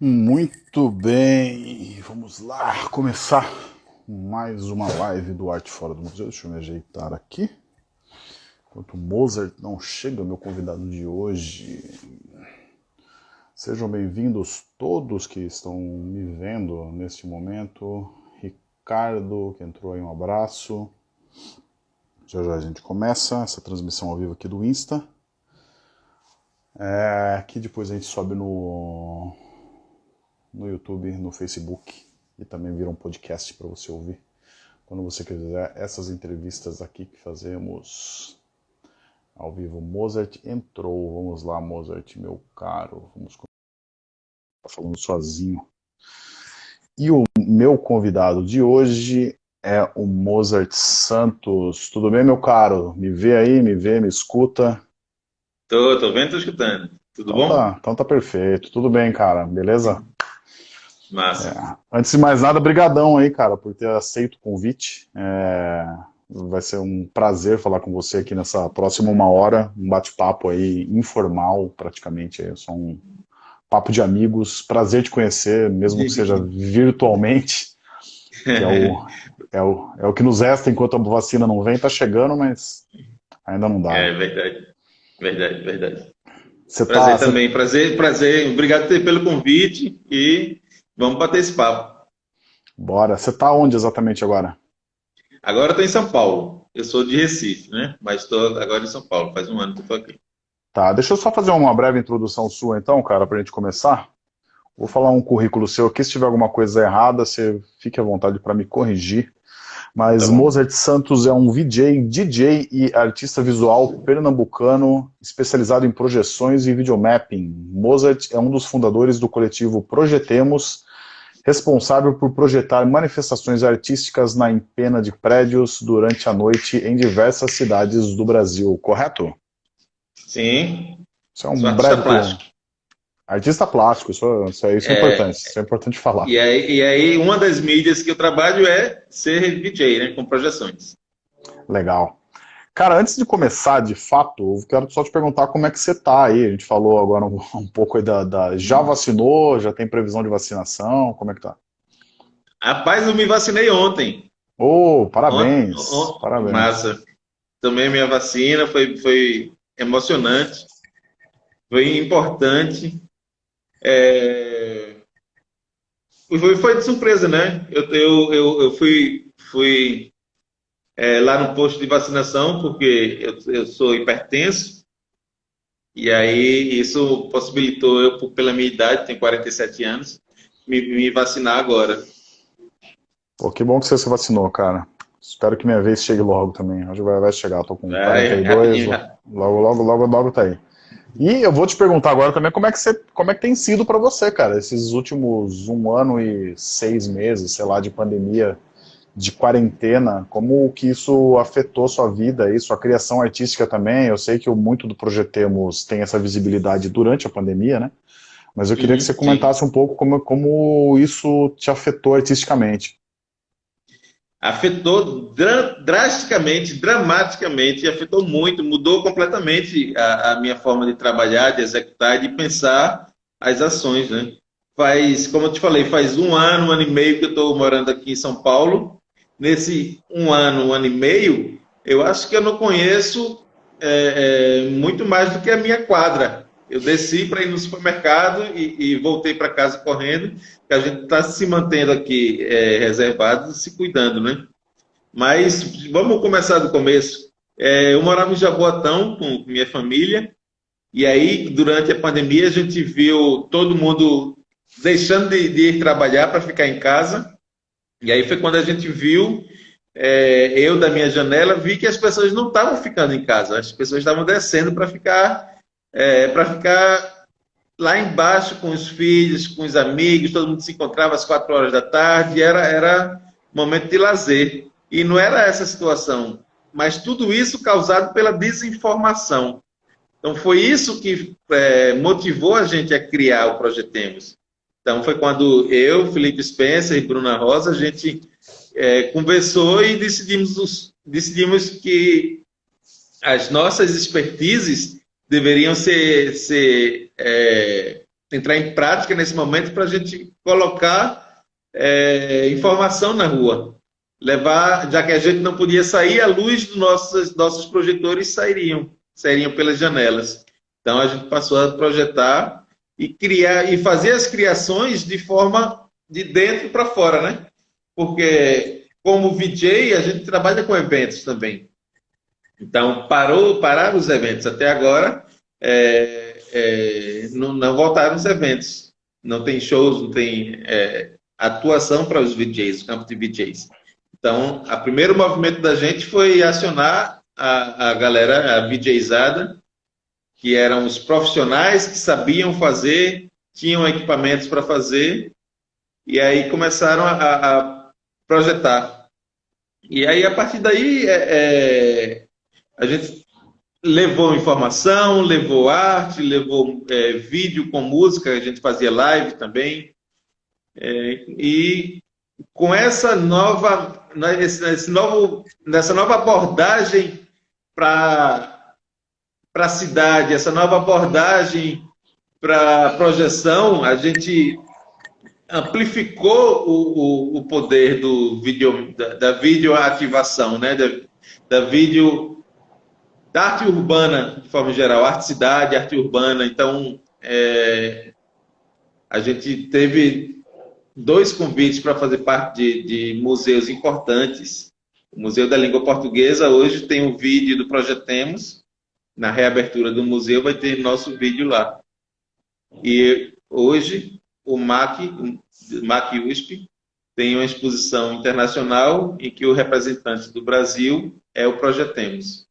Muito bem, vamos lá começar mais uma live do Arte Fora do Museu. Deixa eu me ajeitar aqui. Enquanto Mozart não chega, meu convidado de hoje. Sejam bem-vindos todos que estão me vendo neste momento. Ricardo, que entrou aí, um abraço. Já já a gente começa essa transmissão ao vivo aqui do Insta. É, que depois a gente sobe no no YouTube, no Facebook e também vira um podcast para você ouvir quando você quiser essas entrevistas aqui que fazemos ao vivo. Mozart entrou, vamos lá, Mozart, meu caro, vamos tá falando sozinho. E o meu convidado de hoje é o Mozart Santos. Tudo bem, meu caro? Me vê aí, me vê, me escuta? Tô, tô vendo, tô escutando. Tudo então bom? Tá, então tá perfeito. Tudo bem, cara, beleza? Massa. É. Antes de mais nada, brigadão aí, cara, por ter aceito o convite. É... Vai ser um prazer falar com você aqui nessa próxima uma hora, um bate-papo aí informal, praticamente, é só um papo de amigos, prazer te conhecer, mesmo que seja virtualmente. É o, é, o, é o que nos resta enquanto a vacina não vem, tá chegando, mas ainda não dá. É verdade, verdade, verdade. Você prazer tá, também, você... prazer, prazer, obrigado pelo convite e Vamos bater esse papo. Bora. Você está onde exatamente agora? Agora estou em São Paulo. Eu sou de Recife, né? Mas estou agora em São Paulo. Faz um ano que estou aqui. Tá, deixa eu só fazer uma breve introdução sua então, cara, para a gente começar. Vou falar um currículo seu aqui. Se tiver alguma coisa errada, você fique à vontade para me corrigir. Mas tá Mozart Santos é um VJ, DJ e artista visual pernambucano especializado em projeções e videomapping. Mozart é um dos fundadores do coletivo Projetemos, responsável por projetar manifestações artísticas na empena de prédios durante a noite em diversas cidades do Brasil, correto? Sim. Isso é um Sou breve plástico. Artista plástico, isso, isso, é, isso é, é, importante, isso é importante falar. E aí, e aí, uma das mídias que eu trabalho é ser DJ, né, com projeções. Legal. Cara, antes de começar, de fato, eu quero só te perguntar como é que você tá aí. A gente falou agora um, um pouco aí da, da, Já vacinou? Já tem previsão de vacinação? Como é que tá? Rapaz, eu me vacinei ontem. Oh, parabéns. Ontem, ontem, parabéns. Massa. Tomei minha vacina, foi, foi emocionante. Foi importante. É... Foi, foi de surpresa, né? Eu, eu, eu, eu fui, fui é, lá no posto de vacinação, porque eu, eu sou hipertenso, e aí isso possibilitou eu, pela minha idade, tenho 47 anos, me, me vacinar agora. Pô, que bom que você se vacinou, cara. Espero que minha vez chegue logo também. Que vai, vai chegar. Tô com 42, é, logo, logo, logo, logo tá aí. E eu vou te perguntar agora também como é que, você, como é que tem sido para você, cara, esses últimos um ano e seis meses, sei lá, de pandemia de quarentena, como que isso afetou sua vida e sua criação artística também? Eu sei que muito do Projetemos tem essa visibilidade durante a pandemia, né? Mas eu queria que você comentasse um pouco como, como isso te afetou artisticamente. Afetou dra drasticamente, dramaticamente, afetou muito, mudou completamente a, a minha forma de trabalhar, de executar e de pensar as ações, né? Faz, como eu te falei, faz um ano, um ano e meio que eu estou morando aqui em São Paulo nesse um ano, um ano e meio, eu acho que eu não conheço é, é, muito mais do que a minha quadra. Eu desci para ir no supermercado e, e voltei para casa correndo, que a gente está se mantendo aqui é, reservado, se cuidando, né? Mas vamos começar do começo. É, eu morava em Jaboatão com minha família, e aí, durante a pandemia, a gente viu todo mundo deixando de, de ir trabalhar para ficar em casa, e aí foi quando a gente viu, é, eu da minha janela, vi que as pessoas não estavam ficando em casa, as pessoas estavam descendo para ficar, é, para ficar lá embaixo com os filhos, com os amigos, todo mundo se encontrava às quatro horas da tarde, era, era momento de lazer. E não era essa situação, mas tudo isso causado pela desinformação. Então foi isso que é, motivou a gente a criar o Projetemos. Então foi quando eu, Felipe Spencer e Bruna Rosa, a gente é, conversou e decidimos, decidimos que as nossas expertises deveriam ser, ser é, entrar em prática nesse momento para a gente colocar é, informação na rua. Levar, já que a gente não podia sair, a luz dos nossos, nossos projetores sairiam, sairiam pelas janelas. Então a gente passou a projetar e criar e fazer as criações de forma de dentro para fora, né? Porque como VJ a gente trabalha com eventos também. Então parou, pararam os eventos até agora. É, é, não, não, voltaram os eventos. Não tem shows, não tem é, atuação para os VJs, o campo de VJs. Então, o primeiro movimento da gente foi acionar a, a galera, a VJzada, que eram os profissionais que sabiam fazer, tinham equipamentos para fazer, e aí começaram a, a, projetar. E aí, a partir daí, é, é, a gente levou informação, levou arte, levou é, vídeo com música, a gente fazia live também. É, e com essa nova, esse, esse novo, nessa nova abordagem para a cidade, essa nova abordagem para projeção, a gente amplificou o, o, o poder do vídeo, da, da videoativação, né? da, da vídeo da arte urbana, de forma geral, arte cidade, arte urbana. Então, é, a gente teve dois convites para fazer parte de, de, museus importantes. O Museu da Língua Portuguesa hoje tem um vídeo do Projetemos. Na reabertura do museu vai ter nosso vídeo lá. E hoje o MAC, o MAC USP, tem uma exposição internacional em que o representante do Brasil é o Projetemos.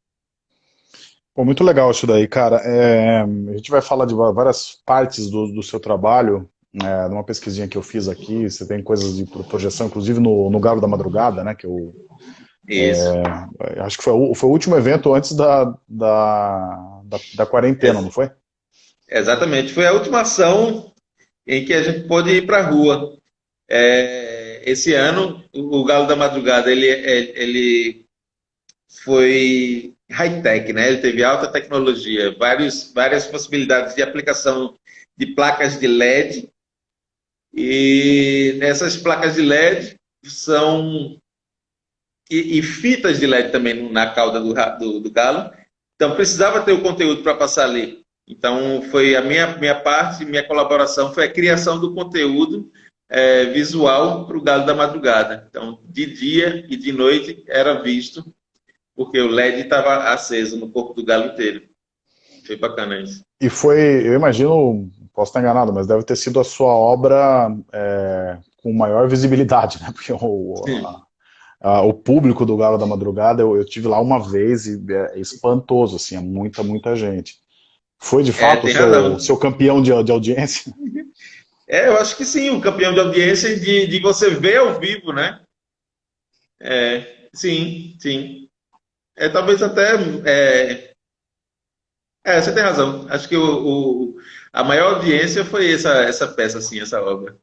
Pô, muito legal isso daí, cara. É, a gente vai falar de várias partes do, do seu trabalho, é, numa pesquisinha que eu fiz aqui, você tem coisas de projeção, inclusive no, no Galo da Madrugada, né, que eu... Isso. É, acho que foi o, foi o último evento antes da, da, da, da quarentena, não foi? Exatamente, foi a última ação em que a gente pôde ir para a rua. É, esse ano, o Galo da Madrugada, ele, ele foi high-tech, né? Ele teve alta tecnologia, vários, várias possibilidades de aplicação de placas de LED. E nessas placas de LED são e, e fitas de LED também na cauda do, do, do galo. Então precisava ter o conteúdo para passar ali. Então foi a minha minha parte, minha colaboração foi a criação do conteúdo é, visual para o galo da madrugada. Então de dia e de noite era visto porque o LED estava aceso no corpo do galo inteiro. Foi bacana isso. E foi, eu imagino, posso estar enganado, mas deve ter sido a sua obra é, com maior visibilidade, né? Porque o, a, a, o público do Galo da Madrugada, eu, eu tive lá uma vez e é espantoso, assim, é muita, muita gente. Foi de é, fato é, o seu, seu, campeão de, de audiência? É, eu acho que sim, o campeão de audiência de, de você ver ao vivo, né? É, sim, sim. É, talvez até. É, é, você tem razão. Acho que o, o, a maior audiência foi essa, essa peça, assim, essa obra.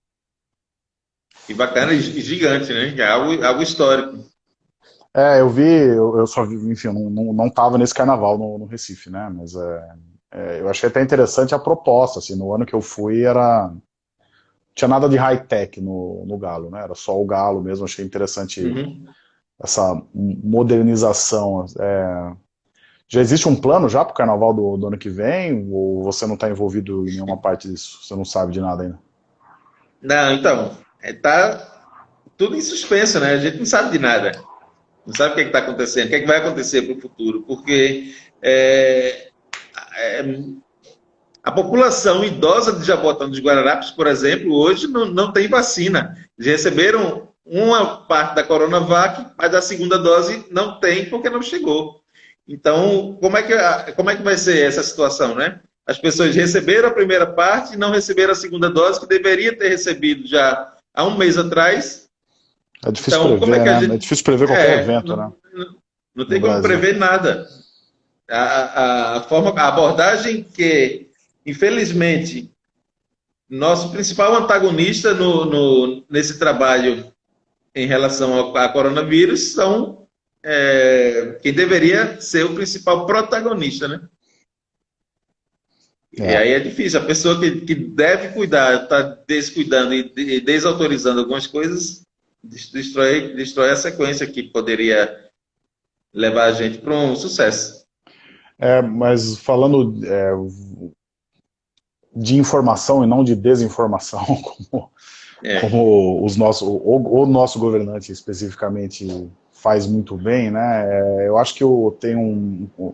E bacana e gigante, né? É algo, algo histórico. É, eu vi, eu, eu só vi, enfim, eu não, não tava nesse carnaval no, no Recife, né? Mas é, é, eu achei até interessante a proposta, assim, no ano que eu fui era. Tinha nada de high-tech no, no Galo, né? Era só o Galo mesmo, achei interessante. Uhum essa modernização. É... Já existe um plano já para o carnaval do, do, ano que vem? Ou você não está envolvido em nenhuma parte disso? Você não sabe de nada ainda? Não, então, está é, tudo em suspenso, né? A gente não sabe de nada. Não sabe o que é está acontecendo, o que, é que vai acontecer para o futuro, porque é, é, a população idosa de Jabotão dos Guararapes, por exemplo, hoje não, não tem vacina. Eles receberam uma parte da Coronavac, mas a segunda dose não tem porque não chegou. Então, como é que, como é que vai ser essa situação, né? As pessoas receberam a primeira parte e não receberam a segunda dose, que deveria ter recebido já há um mês atrás. É difícil então, prever, é, né? gente... é, difícil prever qualquer é, evento, não, né? Não, não tem no como Brasil. prever nada. A, a, a, forma, a abordagem que, infelizmente, nosso principal antagonista no, no, nesse trabalho em relação ao a coronavírus são é, quem deveria ser o principal protagonista, né? É. E aí é difícil. A pessoa que, que deve cuidar, está descuidando e desautorizando algumas coisas, destrói, destrói a sequência que poderia levar a gente para um sucesso. É, mas falando é, de informação e não de desinformação, como, é. como os nossos, o, o, nosso governante especificamente faz muito bem, né? É, eu acho que eu tenho um, um,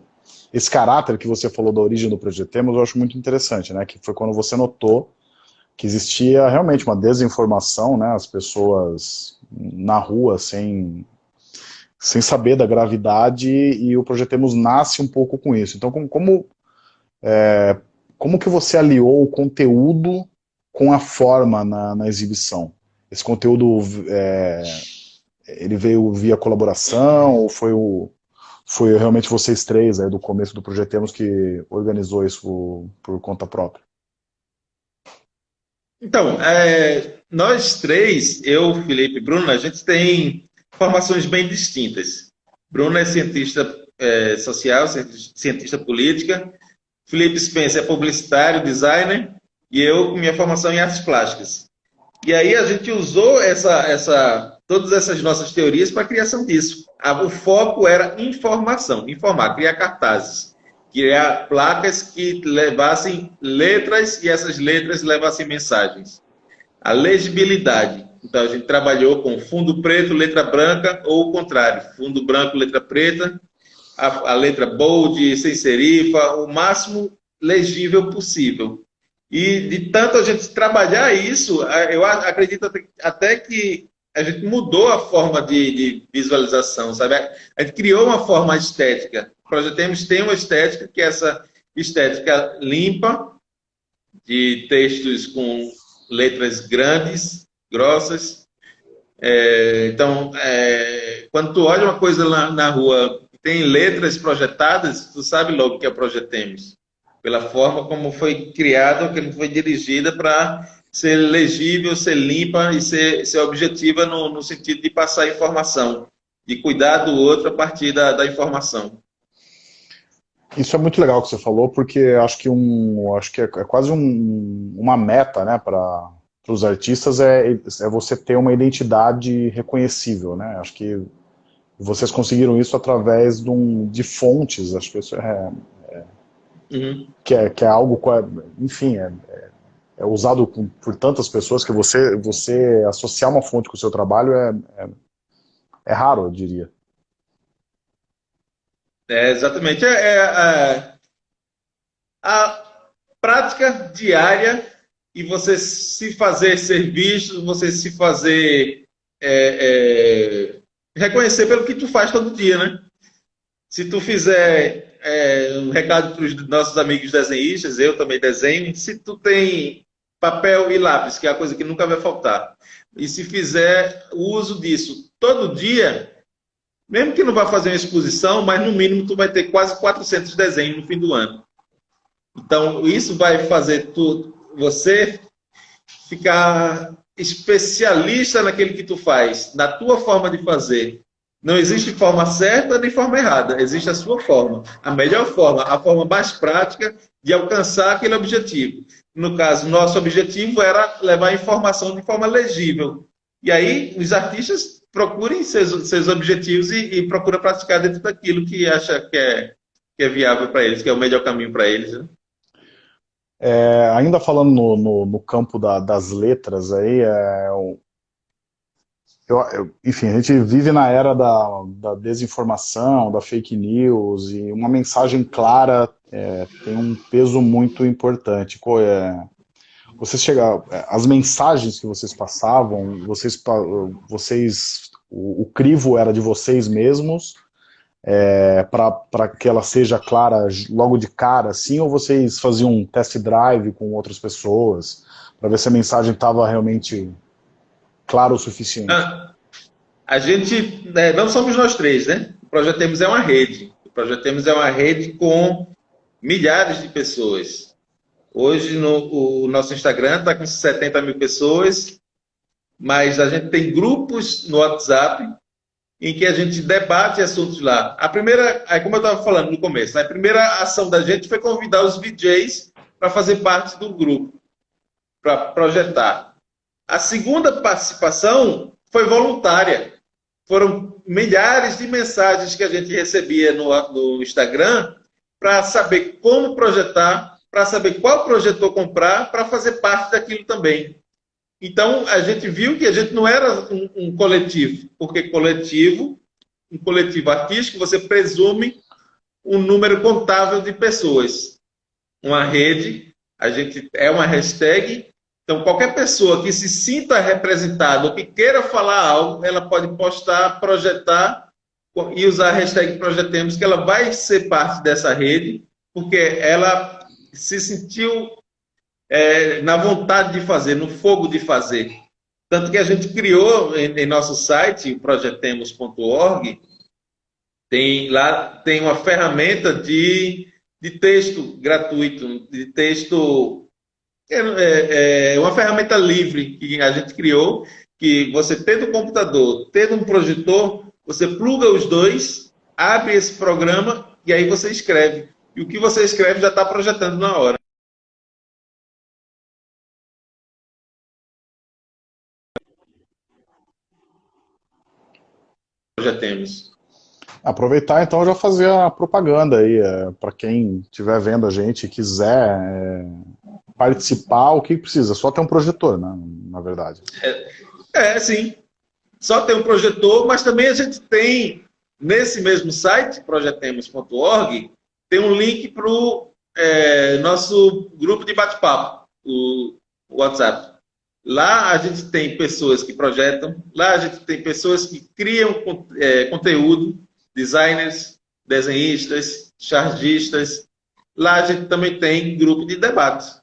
esse caráter que você falou da origem do Projetemos, eu acho muito interessante, né? Que foi quando você notou que existia realmente uma desinformação, né? As pessoas na rua sem sem saber da gravidade e o Projetemos nasce um pouco com isso. Então, como, como, é, como que você aliou o conteúdo com a forma na, na exibição? Esse conteúdo, é, ele veio via colaboração ou foi, o, foi realmente vocês três, aí, do começo do Projetemos, que organizou isso por, conta própria? Então, é, nós três, eu, Felipe e Bruno, a gente tem formações bem distintas. Bruno é cientista é, social, cientista política. Felipe Spencer é publicitário, designer. E eu, minha formação em artes plásticas. E aí a gente usou essa, essa, todas essas nossas teorias para a criação disso. O foco era informação, informar, criar cartazes, criar placas que levassem letras e essas letras levassem mensagens. A legibilidade. Então, a gente trabalhou com fundo preto, letra branca, ou o contrário, fundo branco, letra preta, a, a letra bold, sem serifa, o máximo legível possível. E de tanto a gente trabalhar isso, eu acredito até que a gente mudou a forma de, de visualização, sabe? A gente criou uma forma estética. O Projetemos tem uma estética que é essa estética limpa, de textos com letras grandes, grossas. É, então, é, quando tu olha uma coisa lá na rua tem letras projetadas, tu sabe logo que é Projetemos. Pela forma como foi criada, como foi dirigida para ser legível, ser limpa e ser, ser objetiva no, no, sentido de passar informação, de cuidar do outro a partir da, da informação. Isso é muito legal que você falou, porque acho que um, acho que é, é quase um, uma meta, né, para para os artistas é, é você ter uma identidade reconhecível, né? Acho que vocês conseguiram isso através de, um, de fontes, acho que isso é, é, uhum. que, é que é algo, enfim, é, é, é usado por, por, tantas pessoas que você, você associar uma fonte com o seu trabalho é, é, é raro, eu diria. É, exatamente. É, é, a prática diária e você se fazer ser visto, você se fazer é, é, reconhecer pelo que tu faz todo dia, né? Se tu fizer é, um recado para os nossos amigos desenhistas, eu também desenho, se tu tem papel e lápis, que é a coisa que nunca vai faltar, e se fizer o uso disso todo dia, mesmo que não vá fazer uma exposição, mas no mínimo tu vai ter quase 400 desenhos no fim do ano. Então, isso vai fazer tu você ficar especialista naquele que tu faz, na tua forma de fazer. Não existe forma certa nem forma errada, existe a sua forma. A melhor forma, a forma mais prática de alcançar aquele objetivo. No caso, nosso objetivo era levar informação de forma legível. E aí, os artistas procurem seus, seus objetivos e, e procuram praticar dentro daquilo que acha que é, que é viável para eles, que é o melhor caminho para eles. Né? É, ainda falando no, no, no campo da, das letras aí, é, eu, eu, enfim, a gente vive na era da, da, desinformação, da fake news, e uma mensagem clara é, tem um peso muito importante. É, vocês chega, as mensagens que vocês passavam, vocês, vocês o, o crivo era de vocês mesmos, é, para que ela seja clara logo de cara, assim, ou vocês faziam um test drive com outras pessoas, para ver se a mensagem estava realmente clara o suficiente? Ah, a gente, né, não somos nós três, né? O Projeto Temos é uma rede. O Projeto Temos é uma rede com milhares de pessoas. Hoje no, o nosso Instagram está com 70 mil pessoas, mas a gente tem grupos no WhatsApp em que a gente debate assuntos lá. A primeira, como eu estava falando no começo, né, a primeira ação da gente foi convidar os VJs para fazer parte do grupo, para projetar. A segunda participação foi voluntária. Foram milhares de mensagens que a gente recebia no, no Instagram para saber como projetar, para saber qual projetor comprar, para fazer parte daquilo também. Então, a gente viu que a gente não era um, um coletivo, porque coletivo, um coletivo artístico, você presume um número contável de pessoas. Uma rede, a gente é uma hashtag, então qualquer pessoa que se sinta representada ou que queira falar algo, ela pode postar, projetar e usar a hashtag Projetemos, que ela vai ser parte dessa rede, porque ela se sentiu é, na vontade de fazer, no fogo de fazer. Tanto que a gente criou em, em nosso site, projetemos.org, tem lá tem uma ferramenta de, de texto gratuito, de texto é, é, é uma ferramenta livre que a gente criou, que você tendo um computador, tendo um projetor, você pluga os dois, abre esse programa e aí você escreve. E o que você escreve já está projetando na hora. já temos. Aproveitar então já fazer a propaganda aí, é, para quem estiver vendo a gente e quiser é, participar, o que precisa? Só ter um projetor, né, na verdade. É, é, sim. Só ter um projetor, mas também a gente tem, nesse mesmo site, projetemos.org, tem um link para o é, nosso grupo de bate-papo, o WhatsApp. Lá a gente tem pessoas que projetam, lá a gente tem pessoas que criam é, conteúdo, designers, desenhistas, chargistas. Lá a gente também tem grupo de debate,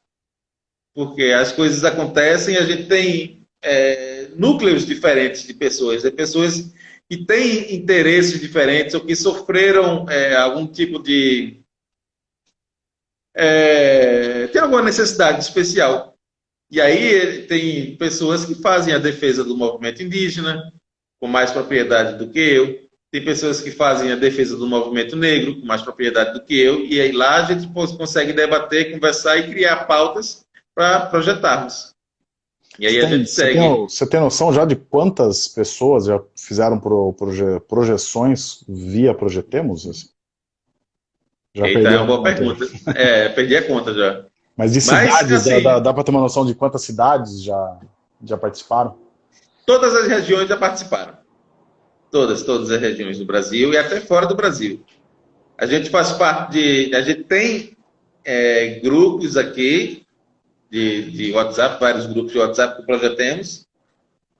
porque as coisas acontecem, a gente tem é, núcleos diferentes de pessoas, de pessoas que têm interesses diferentes ou que sofreram é, algum tipo de é, tem alguma necessidade especial. E aí tem pessoas que fazem a defesa do movimento indígena, com mais propriedade do que eu. Tem pessoas que fazem a defesa do movimento negro, com mais propriedade do que eu. E aí lá a gente consegue debater, conversar e criar pautas para projetarmos. E aí a gente você segue. Tem, você tem noção já de quantas pessoas já fizeram pro, proje, projeções via Projetemos? Já Eita, é uma boa pergunta. É, perdi a conta já. Mas de cidades, Mas, assim, dá, dá para ter uma noção de quantas cidades já, já participaram? Todas as regiões já participaram. Todas, todas as regiões do Brasil e até fora do Brasil. A gente faz parte de. A gente tem é, grupos aqui de, de WhatsApp, vários grupos de WhatsApp que projetemos.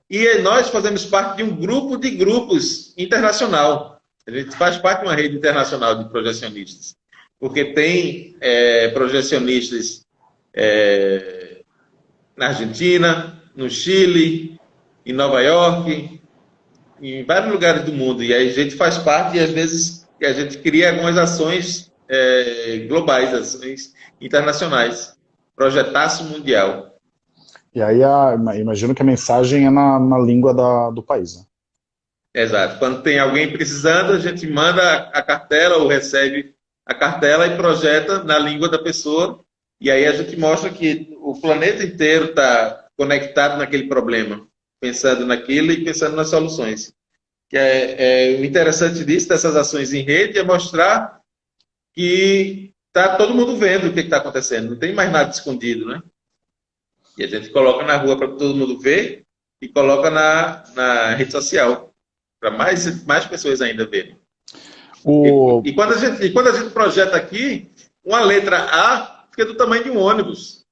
E nós fazemos parte de um grupo de grupos internacional. A gente faz parte de uma rede internacional de projecionistas. Porque tem é, projecionistas é, na Argentina, no Chile, em Nova York, em vários lugares do mundo. E aí a gente faz parte e às vezes a gente cria algumas ações é, globais, ações internacionais. Projetaço mundial. E aí a, imagino que a mensagem é na, na língua da, do país, né? Exato. Quando tem alguém precisando, a gente manda a cartela ou recebe a cartela e projeta na língua da pessoa e aí a gente mostra que o planeta inteiro está conectado naquele problema, pensando naquilo e pensando nas soluções. Que é, é, o interessante disso, dessas ações em rede, é mostrar que está todo mundo vendo o que está acontecendo, não tem mais nada escondido, né? E a gente coloca na rua para todo mundo ver e coloca na, na rede social, para mais, mais pessoas ainda verem. O... E, e, quando a gente, e quando a gente projeta aqui, uma letra A fica do tamanho de um ônibus.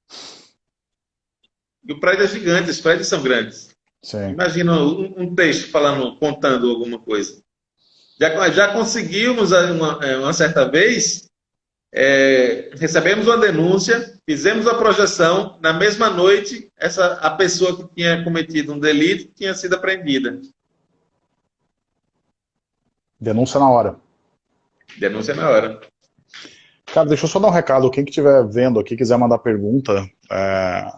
E o prédio é gigante, os prédios são grandes. Sim. Imagina um, um, texto falando, contando alguma coisa. Já, já conseguimos, uma, uma certa vez, é, recebemos uma denúncia, fizemos a projeção, na mesma noite, essa, a pessoa que tinha cometido um delito tinha sido apreendida. Denúncia na hora. Denúncia na hora. Cara, deixa eu só dar um recado. Quem que estiver vendo aqui, quiser mandar pergunta é,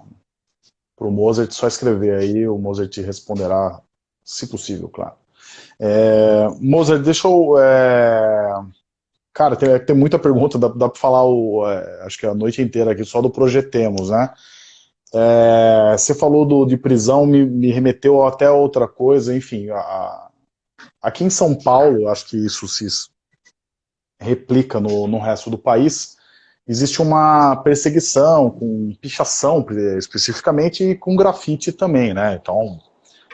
para o Mozart, só escrever aí, o Mozart responderá, se possível, claro. É, Mozart, deixa eu... É, Cara, tem, tem muita pergunta, dá, dá para falar o, é, acho que a noite inteira aqui só do Projetemos, né? É, você falou do, de prisão, me, me, remeteu até outra coisa, enfim. A, aqui em São Paulo, acho que isso se replica no, no resto do país, existe uma perseguição com pichação, especificamente, e com grafite também, né? Então,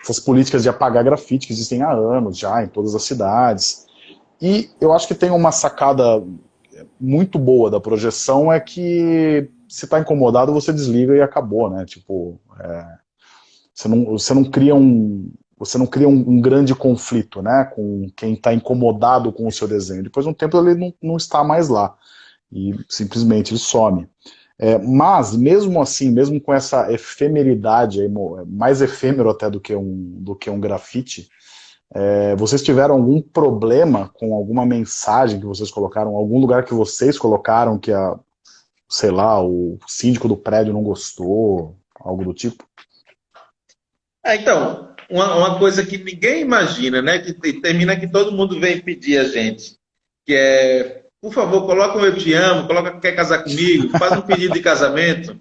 essas políticas de apagar grafite que existem há anos já em todas as cidades, e eu acho que tem uma sacada muito boa da projeção é que se está incomodado, você desliga e acabou, né? Tipo, é, você, não, você não cria um, você não cria um, um, grande conflito, né, com quem está incomodado com o seu desenho. Depois de um tempo ele não, não está mais lá e simplesmente ele some. É, mas, mesmo assim, mesmo com essa efemeridade, mais efêmero até do que um, do que um grafite, é, vocês tiveram algum problema com alguma mensagem que vocês colocaram, algum lugar que vocês colocaram que a, sei lá, o síndico do prédio não gostou, algo do tipo? É, então, uma, uma, coisa que ninguém imagina, né, que termina que todo mundo vem pedir a gente, que é, por favor, coloca um eu te amo, coloca que quer casar comigo, faz um pedido de casamento.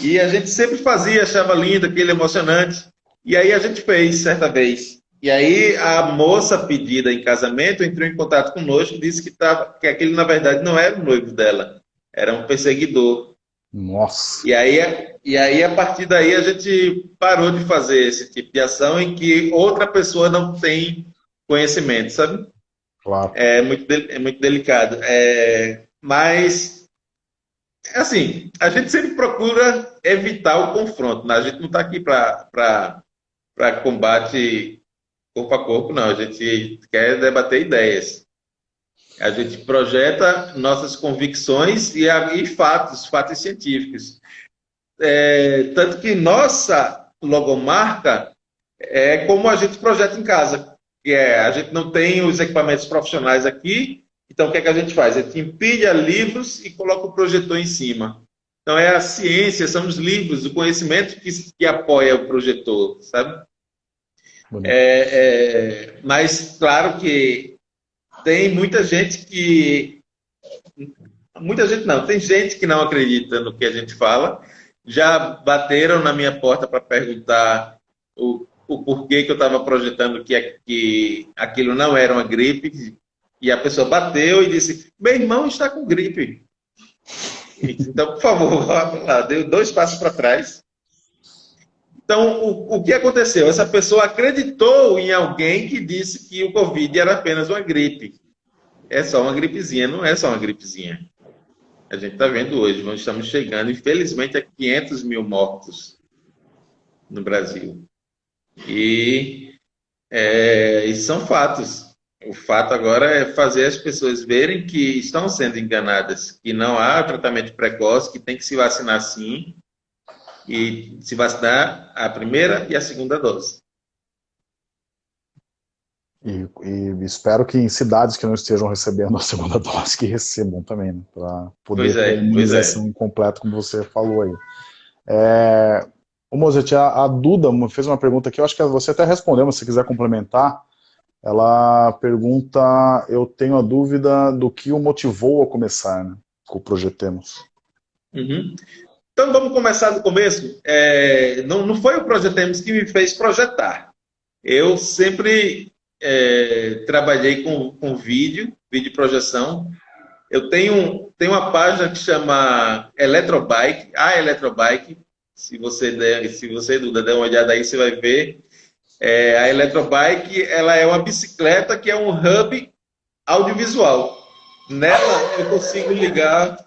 E a gente sempre fazia, achava lindo, aquele emocionante. E aí a gente fez certa vez. E aí a moça pedida em casamento entrou em contato conosco e disse que, tava, que aquele, na verdade, não era o noivo dela, era um perseguidor. Nossa! E aí, e aí, a partir daí, a gente parou de fazer esse tipo de ação em que outra pessoa não tem conhecimento, sabe? Claro. É muito, é muito delicado. É, mas, assim, a gente sempre procura evitar o confronto. Né? A gente não está aqui para combate corpo a corpo, não. A gente quer debater ideias. A gente projeta nossas convicções e, e fatos, fatos científicos. É, tanto que nossa logomarca é como a gente projeta em casa. Que é, a gente não tem os equipamentos profissionais aqui, então o que, é que a gente faz? A gente empilha livros e coloca o projetor em cima. Então é a ciência, são os livros, o conhecimento que, que apoia o projetor, sabe? É, é, mas, claro que tem muita gente que. Muita gente não, tem gente que não acredita no que a gente fala. Já bateram na minha porta para perguntar o, o porquê que eu estava projetando que, que aquilo não era uma gripe. E a pessoa bateu e disse: Meu irmão está com gripe. Então, por favor, lá, deu dois passos para trás. Então, o, o que aconteceu? Essa pessoa acreditou em alguém que disse que o Covid era apenas uma gripe. É só uma gripezinha, não é só uma gripezinha. A gente está vendo hoje, nós estamos chegando, infelizmente, a 500 mil mortos no Brasil. E, é, e são fatos. O fato agora é fazer as pessoas verem que estão sendo enganadas, que não há tratamento precoce, que tem que se vacinar sim, e se vacinar a primeira e a segunda dose. E, e, espero que em cidades que não estejam recebendo a segunda dose, que recebam também, né, para poder pois é, ter a imunização é. completa, como você falou aí. É, o Mozart, a, a, Duda fez uma pergunta que eu acho que você até respondeu, mas se quiser complementar, ela pergunta, eu tenho a dúvida do que o motivou a começar né, com o Projetemos. Uhum. Então vamos começar do começo. É, não, não foi o Projetemos que me fez projetar. Eu sempre é, trabalhei com, com vídeo, vídeo projeção. Eu tenho, tenho uma página que chama Eletrobike, a Eletrobike. Se você der, se você Duda, der uma olhada aí, você vai ver. É, a Eletrobike ela é uma bicicleta que é um hub audiovisual. Nela eu consigo ligar.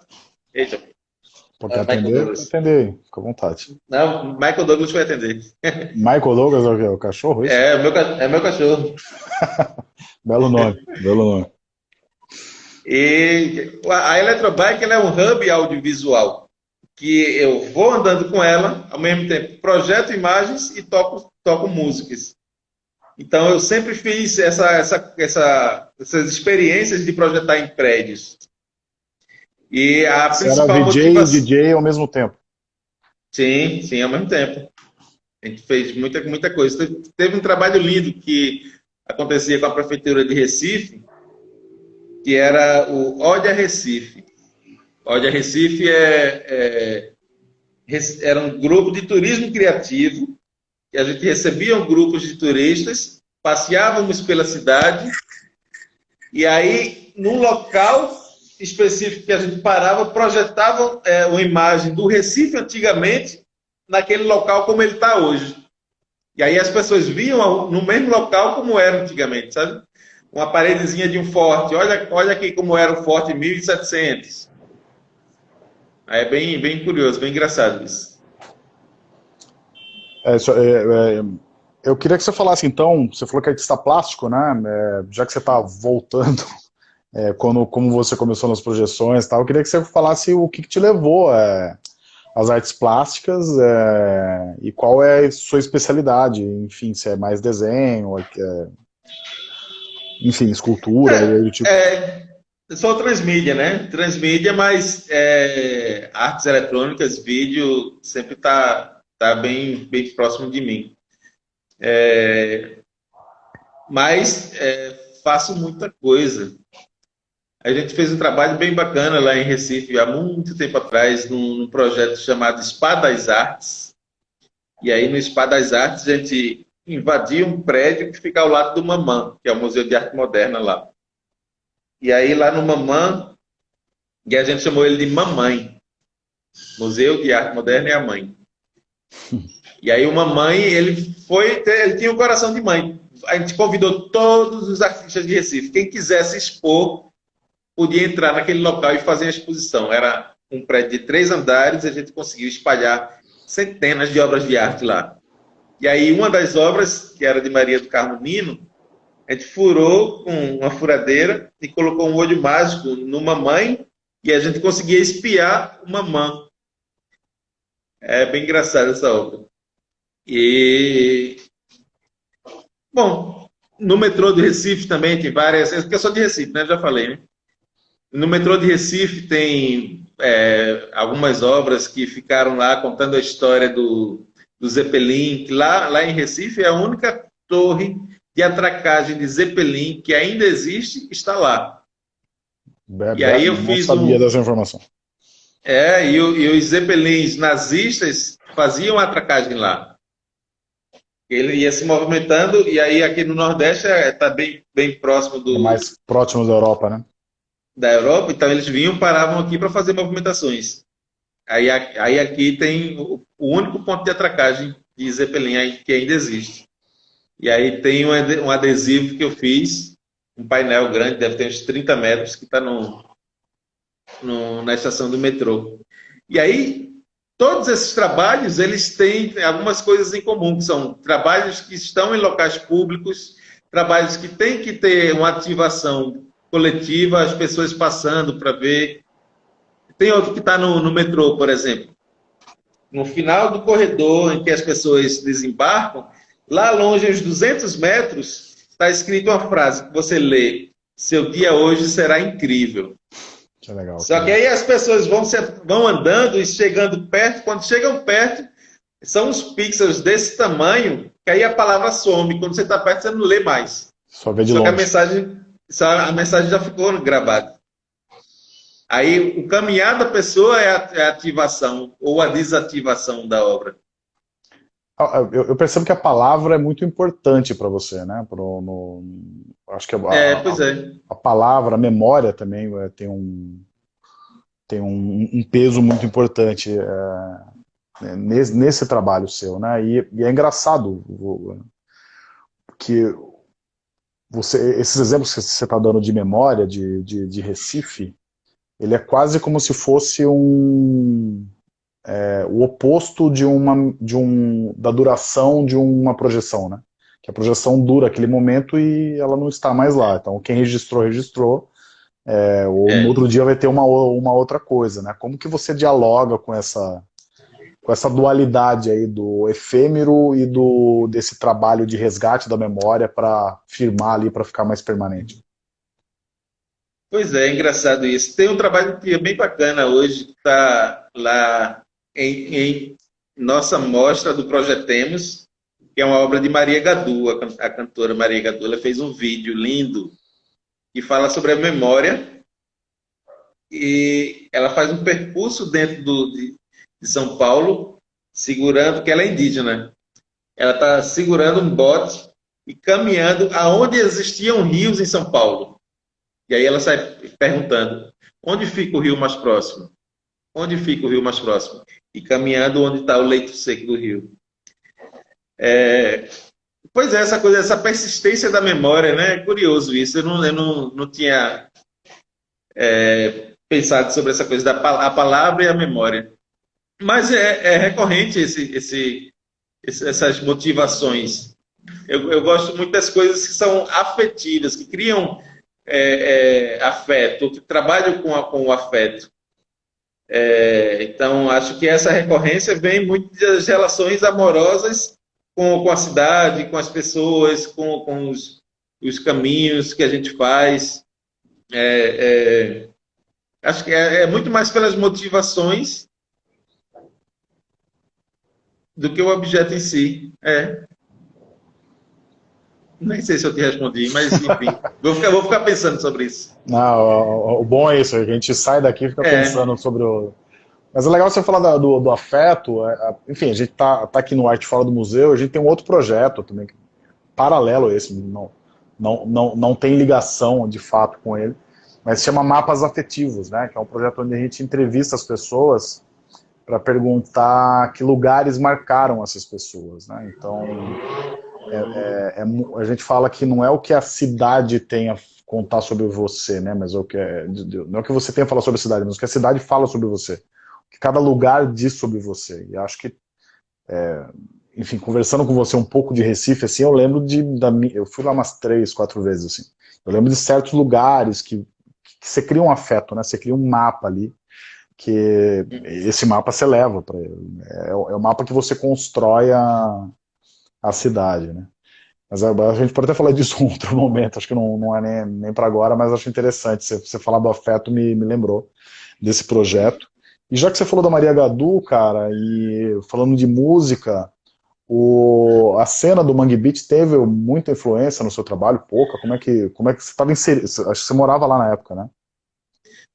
Eita, Pode é, atender, atender, fica à vontade. Não, Michael Douglas vai atender. Michael Douglas é o, é o cachorro? Isso? É, meu, é meu cachorro. belo nome, belo nome. E a Eletrobike é um hub audiovisual que eu vou andando com ela, ao mesmo tempo projeto imagens e toco, toco músicas. Então eu sempre fiz essa, essa, essa, essas experiências de projetar em prédios. E a Você principal era VJ motivação... e DJ ao mesmo tempo? Sim, sim, ao mesmo tempo. A gente fez muita, muita coisa. Teve um trabalho lindo que acontecia com a Prefeitura de Recife, que era o Ode a Recife. Ode a Recife é, é, era um grupo de turismo criativo, que a gente recebia grupos de turistas, passeávamos pela cidade, e aí, num local específico que a gente parava, projetava é, uma imagem do Recife antigamente, naquele local como ele está hoje. E aí as pessoas viam no mesmo local como era antigamente, sabe? Uma paredezinha de um forte. Olha, olha aqui como era o forte em 1700. Aí é bem, bem curioso, bem engraçado isso. É, é, é, eu queria que você falasse então, você falou que é artista plástico, né? É, já que você está voltando, é, quando, como você começou nas projeções tal, eu queria que você falasse o que, que te levou às artes plásticas e qual é a sua especialidade, enfim, se é mais desenho, enfim, escultura, é, tipo... é, eu sou transmídia, né? Transmídia, mas é, artes eletrônicas, vídeo, sempre tá, tá bem, bem próximo de mim. É, mas é, faço muita coisa. A gente fez um trabalho bem bacana lá em Recife, há muito tempo atrás, num, num projeto chamado Espadas Artes. E aí, no Espadas Artes, a gente invadia um prédio que fica ao lado do Mamã, que é o Museu de Arte Moderna lá. E aí, lá no Mamã, e a gente chamou ele de Mamãe. Museu de Arte Moderna é a mãe. E aí, uma mãe, ele foi, ele tinha um coração de mãe. A gente convidou todos os artistas de Recife. Quem quisesse expor, podia entrar naquele local e fazer a exposição. Era um prédio de três andares, a gente conseguiu espalhar centenas de obras de arte lá. E aí, uma das obras, que era de Maria do Carmo Nino, a gente furou com uma furadeira e colocou um olho mágico numa mãe e a gente conseguia espiar uma mãe. É bem engraçado essa obra. E. Bom, no metrô de Recife também tem várias. Porque eu sou de Recife, né? Já falei, né? No metrô de Recife tem é, algumas obras que ficaram lá contando a história do, do Zeppelin, que lá, lá em Recife é a única torre de atracagem de Zeppelin que ainda existe, está lá. Bebe, e aí eu fiz sabia um... dessa informação. É, e, e, os Zeppelins nazistas faziam atracagem lá. Ele ia se movimentando, e aí aqui no Nordeste está é, tá bem, bem próximo do. É mais próximo da Europa, né? Da Europa, então eles vinham, paravam aqui para fazer movimentações. Aí, aí aqui tem o, o único ponto de atracagem de Zeppelin que ainda existe. E aí tem um adesivo que eu fiz, um painel grande, deve ter uns 30 metros, que está no, no, na estação do metrô. E aí, todos esses trabalhos, eles têm algumas coisas em comum, que são trabalhos que estão em locais públicos, trabalhos que têm que ter uma ativação coletiva, as pessoas passando para ver tem outro que está no, no metrô, por exemplo. No final do corredor em que as pessoas desembarcam, lá longe, uns 200 metros, está escrito uma frase que você lê: Seu dia hoje será incrível. Que legal. Só que aí as pessoas vão, se, vão andando e chegando perto. Quando chegam perto, são uns pixels desse tamanho que aí a palavra some. Quando você está perto, você não lê mais. Só vê de Só longe. que a mensagem, a mensagem já ficou gravada. Aí, o caminhar da pessoa é a, é a ativação ou a desativação da obra. Ah, ah, eu, percebo que a palavra é muito importante para você, né? Pro, no, acho que a, é, pois é. a, a palavra, a memória também é, tem um tem um, um peso muito importante é, nesse, nesse, trabalho seu, né? E, e é engraçado que você, esses exemplos que você está dando de memória, de, de, de Recife, ele é quase como se fosse um é, o oposto de uma de um da duração de uma projeção, né? Que a projeção dura aquele momento e ela não está mais lá. Então quem registrou registrou. É, ou é. no outro dia vai ter uma, uma outra coisa, né? Como que você dialoga com essa com essa dualidade aí do efêmero e do desse trabalho de resgate da memória para firmar ali para ficar mais permanente? Pois é, é, engraçado isso. Tem um trabalho que é bem bacana hoje, que está lá em, em, nossa mostra do Projetemos, que é uma obra de Maria Gadu, a, cantora Maria Gadu. Ela fez um vídeo lindo que fala sobre a memória. E ela faz um percurso dentro do, de, de São Paulo, segurando, que ela é indígena. Ela está segurando um bote e caminhando aonde existiam rios em São Paulo. E aí ela sai perguntando: onde fica o rio mais próximo? Onde fica o rio mais próximo? E caminhando onde está o leito seco do rio. É, pois é, essa coisa, essa persistência da memória, né? É curioso isso. Eu não, eu não, não tinha é, pensado sobre essa coisa da a palavra e a memória. Mas é, é recorrente esse, esse, essas motivações. Eu, eu, gosto muito das coisas que são afetivas, que criam é, é, afeto, que trabalham com, a, com o afeto. É, então, acho que essa recorrência vem muito das relações amorosas com, com a cidade, com as pessoas, com, com os, os caminhos que a gente faz. É, é, acho que é, é, muito mais pelas motivações do que o objeto em si. É. Nem sei se eu te respondi, mas enfim, vou, ficar, vou ficar pensando sobre isso. Não, o, o, bom é isso, a gente sai daqui e fica é. pensando sobre o. Mas é legal você falar da, do, do, afeto. É, enfim, a gente tá, tá aqui no Arte Fora do Museu, a gente tem um outro projeto também, paralelo a esse, não, não, não, não tem ligação de fato com ele, mas se chama Mapas Afetivos, né? Que é um projeto onde a gente entrevista as pessoas para perguntar que lugares marcaram essas pessoas, né? Então é, é, é, a gente fala que não é o que a cidade tem a contar sobre você, né? Mas é o que é, não é o que você tem a falar sobre a cidade, mas o que a cidade fala sobre você. O que cada lugar diz sobre você. E acho que, é, enfim, conversando com você um pouco de Recife, assim, eu lembro de, da, eu fui lá umas três, quatro vezes, assim. Eu lembro de certos lugares que, que você cria um afeto, né? Você cria um mapa ali, que esse mapa você leva para ele. É, é o mapa que você constrói a, a cidade, né? Mas a, a, gente pode até falar disso em outro momento, acho que não, não é nem, nem para agora, mas acho interessante. Você, você falar do afeto me, me lembrou desse projeto. E já que você falou da Maria Gadu, cara, e falando de música, o, a cena do Mangue Beat teve muita influência no seu trabalho? Pouca? Como é que, como é que você estava inserido? Acho que você morava lá na época, né?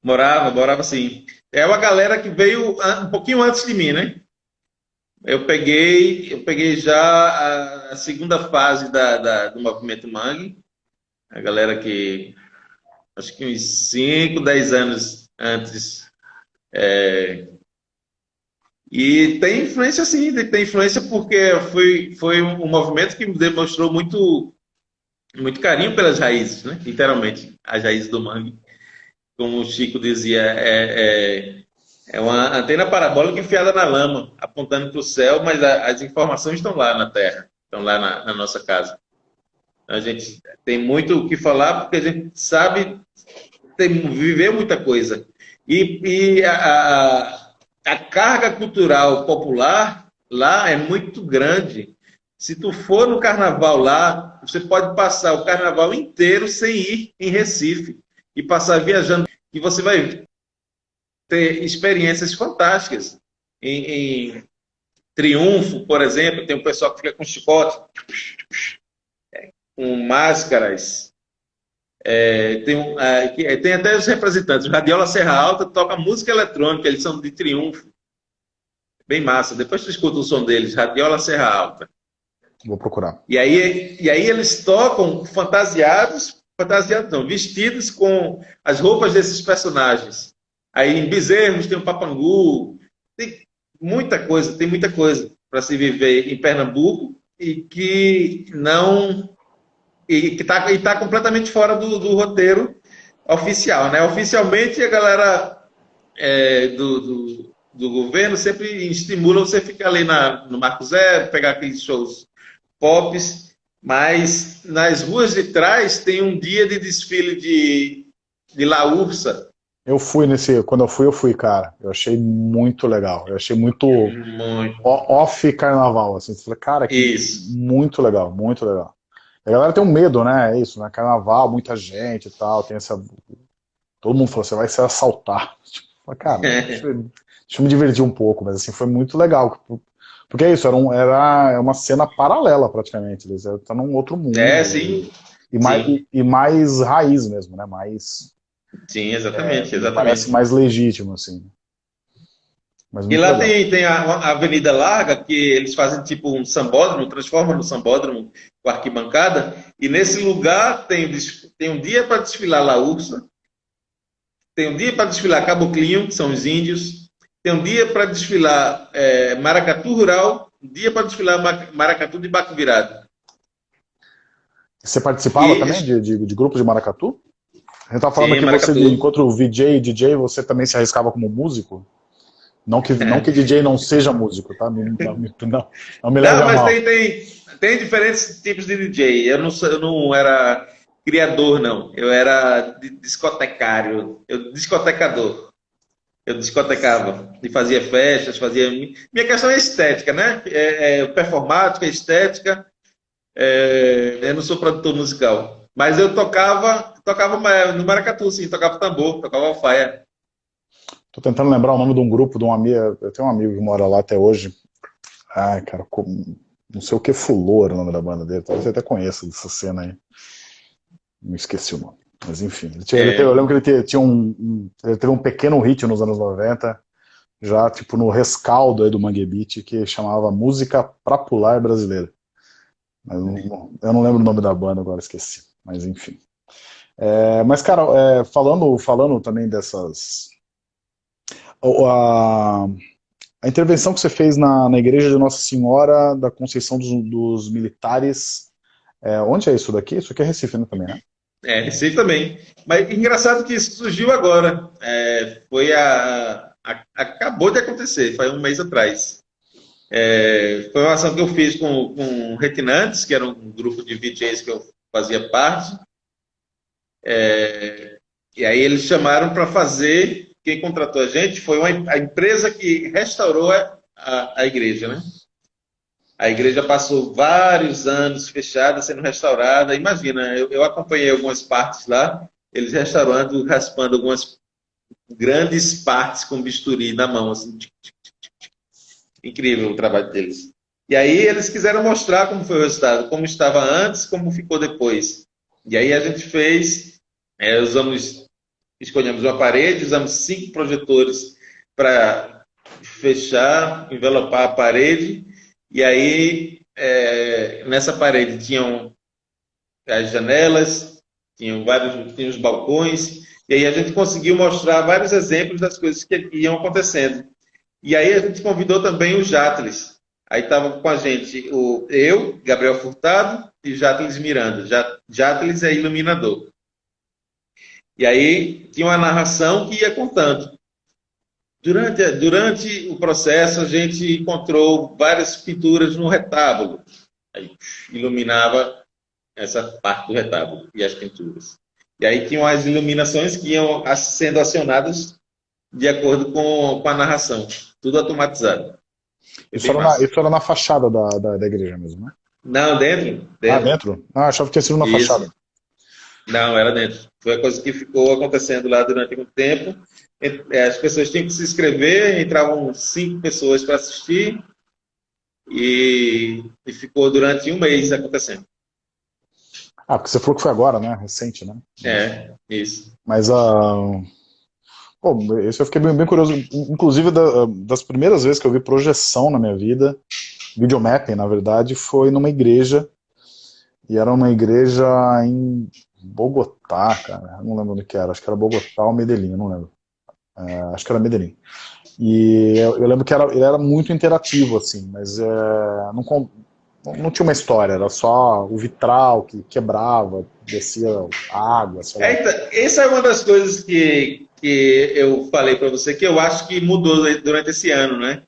Morava, morava sim. É uma galera que veio um pouquinho antes de mim, né? Eu peguei, eu peguei já a, segunda fase da, da, do movimento Mangue, a galera que acho que uns 5, 10 anos antes. É, e tem influência sim, tem influência porque foi, foi um movimento que demonstrou muito, muito carinho pelas raízes, né? literalmente, as raízes do mangue. Como o Chico dizia, é, é é uma antena parabólica enfiada na lama, apontando para o céu, mas a, as informações estão lá na Terra, estão lá na, na nossa casa. A gente tem muito o que falar porque a gente sabe tem, viver muita coisa. E, e a, a, carga cultural popular lá é muito grande. Se tu for no carnaval lá, você pode passar o carnaval inteiro sem ir em Recife e passar viajando. E você vai ter experiências fantásticas. Em, em Triunfo, por exemplo, tem um pessoal que fica com chicote, com máscaras. É, tem, é, tem até os representantes. O Radiola Serra Alta toca música eletrônica, eles são de Triunfo. Bem massa. Depois tu escuta o som deles, Radiola Serra Alta. Vou procurar. E aí, e aí eles tocam fantasiados, fantasiados não, vestidos com as roupas desses personagens. Aí em Bezerros tem o Papangu, tem muita coisa, tem muita coisa para se viver em Pernambuco e que não e que está tá completamente fora do, do, roteiro oficial, né? Oficialmente a galera é, do, do, do, governo sempre estimula você ficar ali na, no Marco Zero, pegar aqueles shows pops, mas nas ruas de trás tem um dia de desfile de, de La Ursa, eu fui nesse. Quando eu fui, eu fui, cara. Eu achei muito legal. Eu achei muito, muito. off carnaval. Assim. Falei, cara, que isso. muito legal, muito legal. A galera tem um medo, né? É isso, né? Carnaval, muita gente e tal. Tem essa. Todo mundo falou, você vai ser assaltar. Tipo, cara, deixa, eu, deixa eu me divertir um pouco, mas assim, foi muito legal. Porque é isso, era, um, era uma cena paralela praticamente. Eles estão num outro mundo. É, sim. E mais, e, e, mais raiz mesmo, né? Mais. Sim, exatamente, é, exatamente. Parece mais legítimo, assim. e lá tem, tem a, a, Avenida Larga, que eles fazem tipo um sambódromo, transformam no sambódromo com arquibancada, e nesse lugar tem, tem um dia para desfilar La Ursa, tem um dia para desfilar Caboclinho, que são os índios, tem um dia para desfilar é, Maracatu Rural, um dia para desfilar Maracatu de Baco Virado. Você participava e... também de, de, de grupos de maracatu? A gente estava falando Sim, que maracatu. você, enquanto VJ e DJ, você também se arriscava como músico? Não que, não que DJ não seja músico, tá? Não, não, não me leva Não, mas mal. Tem, tem, tem diferentes tipos de DJ. Eu não, eu não era criador, não. Eu era discotecário, eu discotecador. Eu discotecava e fazia festas, fazia... Minha questão é estética, né? É, é performática, estética, é, eu não sou produtor musical. Mas eu tocava, tocava no maracatu, sim, tocava tambor, tocava faia. Tô tentando lembrar o nome de um grupo, de um amigo, eu tenho um amigo que mora lá até hoje. Ai, cara, não sei o que Fulor o nome da banda dele, talvez você até conheça dessa cena aí. Não esqueci o nome. Mas enfim, ele tinha, é. ele teve, eu lembro que ele tinha um, um, ele teve um pequeno hit nos anos 90, já tipo no rescaldo do Mangue Beat, que chamava Música pra Pular Brasileira. Mas não, eu não lembro o nome da banda agora, esqueci. Mas enfim. É, mas, cara, é, falando, falando também dessas... A, a intervenção que você fez na, na igreja de Nossa Senhora da Conceição dos, dos Militares, é, onde é isso daqui? Isso aqui é Recife né, também, né? É, Recife também. Mas engraçado que isso surgiu agora. É, foi a, a, Acabou de acontecer, foi um mês atrás. É, foi uma ação que eu fiz com, com Retinantes, que era um grupo de VJs que eu fazia parte. É, e aí eles chamaram para fazer, quem contratou a gente foi uma, a empresa que restaurou a, a, a igreja, né? A igreja passou vários anos fechada, sendo restaurada. Imagina, eu, eu acompanhei algumas partes lá, eles restaurando, raspando algumas grandes partes com bisturi na mão, assim, Incrível o trabalho deles. E aí eles quiseram mostrar como foi o resultado, como estava antes, como ficou depois. E aí a gente fez, é, usamos, escolhemos uma parede, usamos cinco projetores para fechar, envelopar a parede. E aí é, nessa parede tinham as janelas, tinham vários, tinham os balcões. E aí a gente conseguiu mostrar vários exemplos das coisas que iam acontecendo. E aí a gente convidou também o Jatles. Aí estava com a gente o, eu, Gabriel Furtado e Jatles Miranda. Jatles é iluminador. E aí tinha uma narração que ia contando. Durante, durante o processo, a gente encontrou várias pinturas no retábulo. Aí iluminava essa parte do retábulo e as pinturas. E aí tinham as iluminações que iam sendo acionadas de acordo com, com a narração. Tudo automatizado. Isso era, na, isso era, na, fachada da, da, da, igreja mesmo, né? Não, dentro. dentro. Ah, dentro? Ah, achava que tinha sido na isso. fachada. Não, era dentro. Foi a coisa que ficou acontecendo lá durante muito tempo. É, as pessoas tinham que se inscrever, entravam cinco pessoas para assistir e, e, ficou durante um mês acontecendo. Ah, porque você falou que foi agora, né? Recente, né? É, isso. Mas a. Uh Pô, esse eu fiquei bem, bem curioso. Inclusive, da, das primeiras vezes que eu vi projeção na minha vida, videomapping, na verdade, foi numa igreja. E era uma igreja em Bogotá, cara. Não lembro onde que era. Acho que era Bogotá ou Medellín, não lembro. É, acho que era Medellín. E eu, eu, lembro que era, ele era muito interativo, assim, mas é, não, não tinha uma história, era só o vitral que quebrava, descia água. É, então, essa é uma das coisas que, que eu falei para você que eu acho que mudou durante esse ano, né?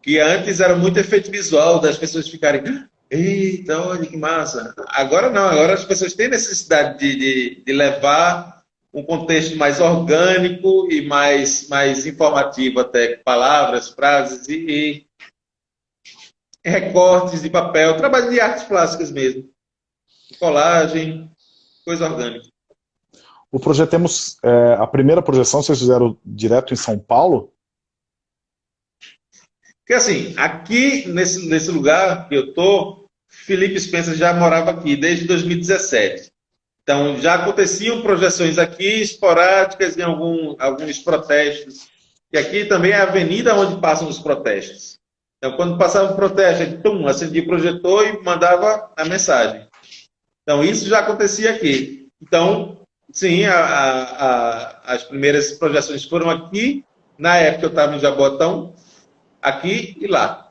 Que antes era muito efeito visual das pessoas ficarem, eita, olha que massa. Agora não, agora as pessoas têm necessidade de, de, de levar um contexto mais orgânico e mais, mais informativo até, palavras, frases e, e recortes de papel, trabalho de artes plásticas mesmo. Colagem, coisa orgânica. O projetemos, é, a primeira projeção vocês fizeram direto em São Paulo? Porque assim, aqui nesse, nesse lugar que eu tô, Felipe Spencer já morava aqui desde 2017. Então, já aconteciam projeções aqui, esporádicas, em algum, alguns protestos. E aqui também é a avenida onde passam os protestos. Então, quando passava o protesto, tum, acendia o projetor e mandava a mensagem. Então, isso já acontecia aqui. Então, sim, a, a, as primeiras projeções foram aqui. Na época eu estava em Jabotão, aqui e lá.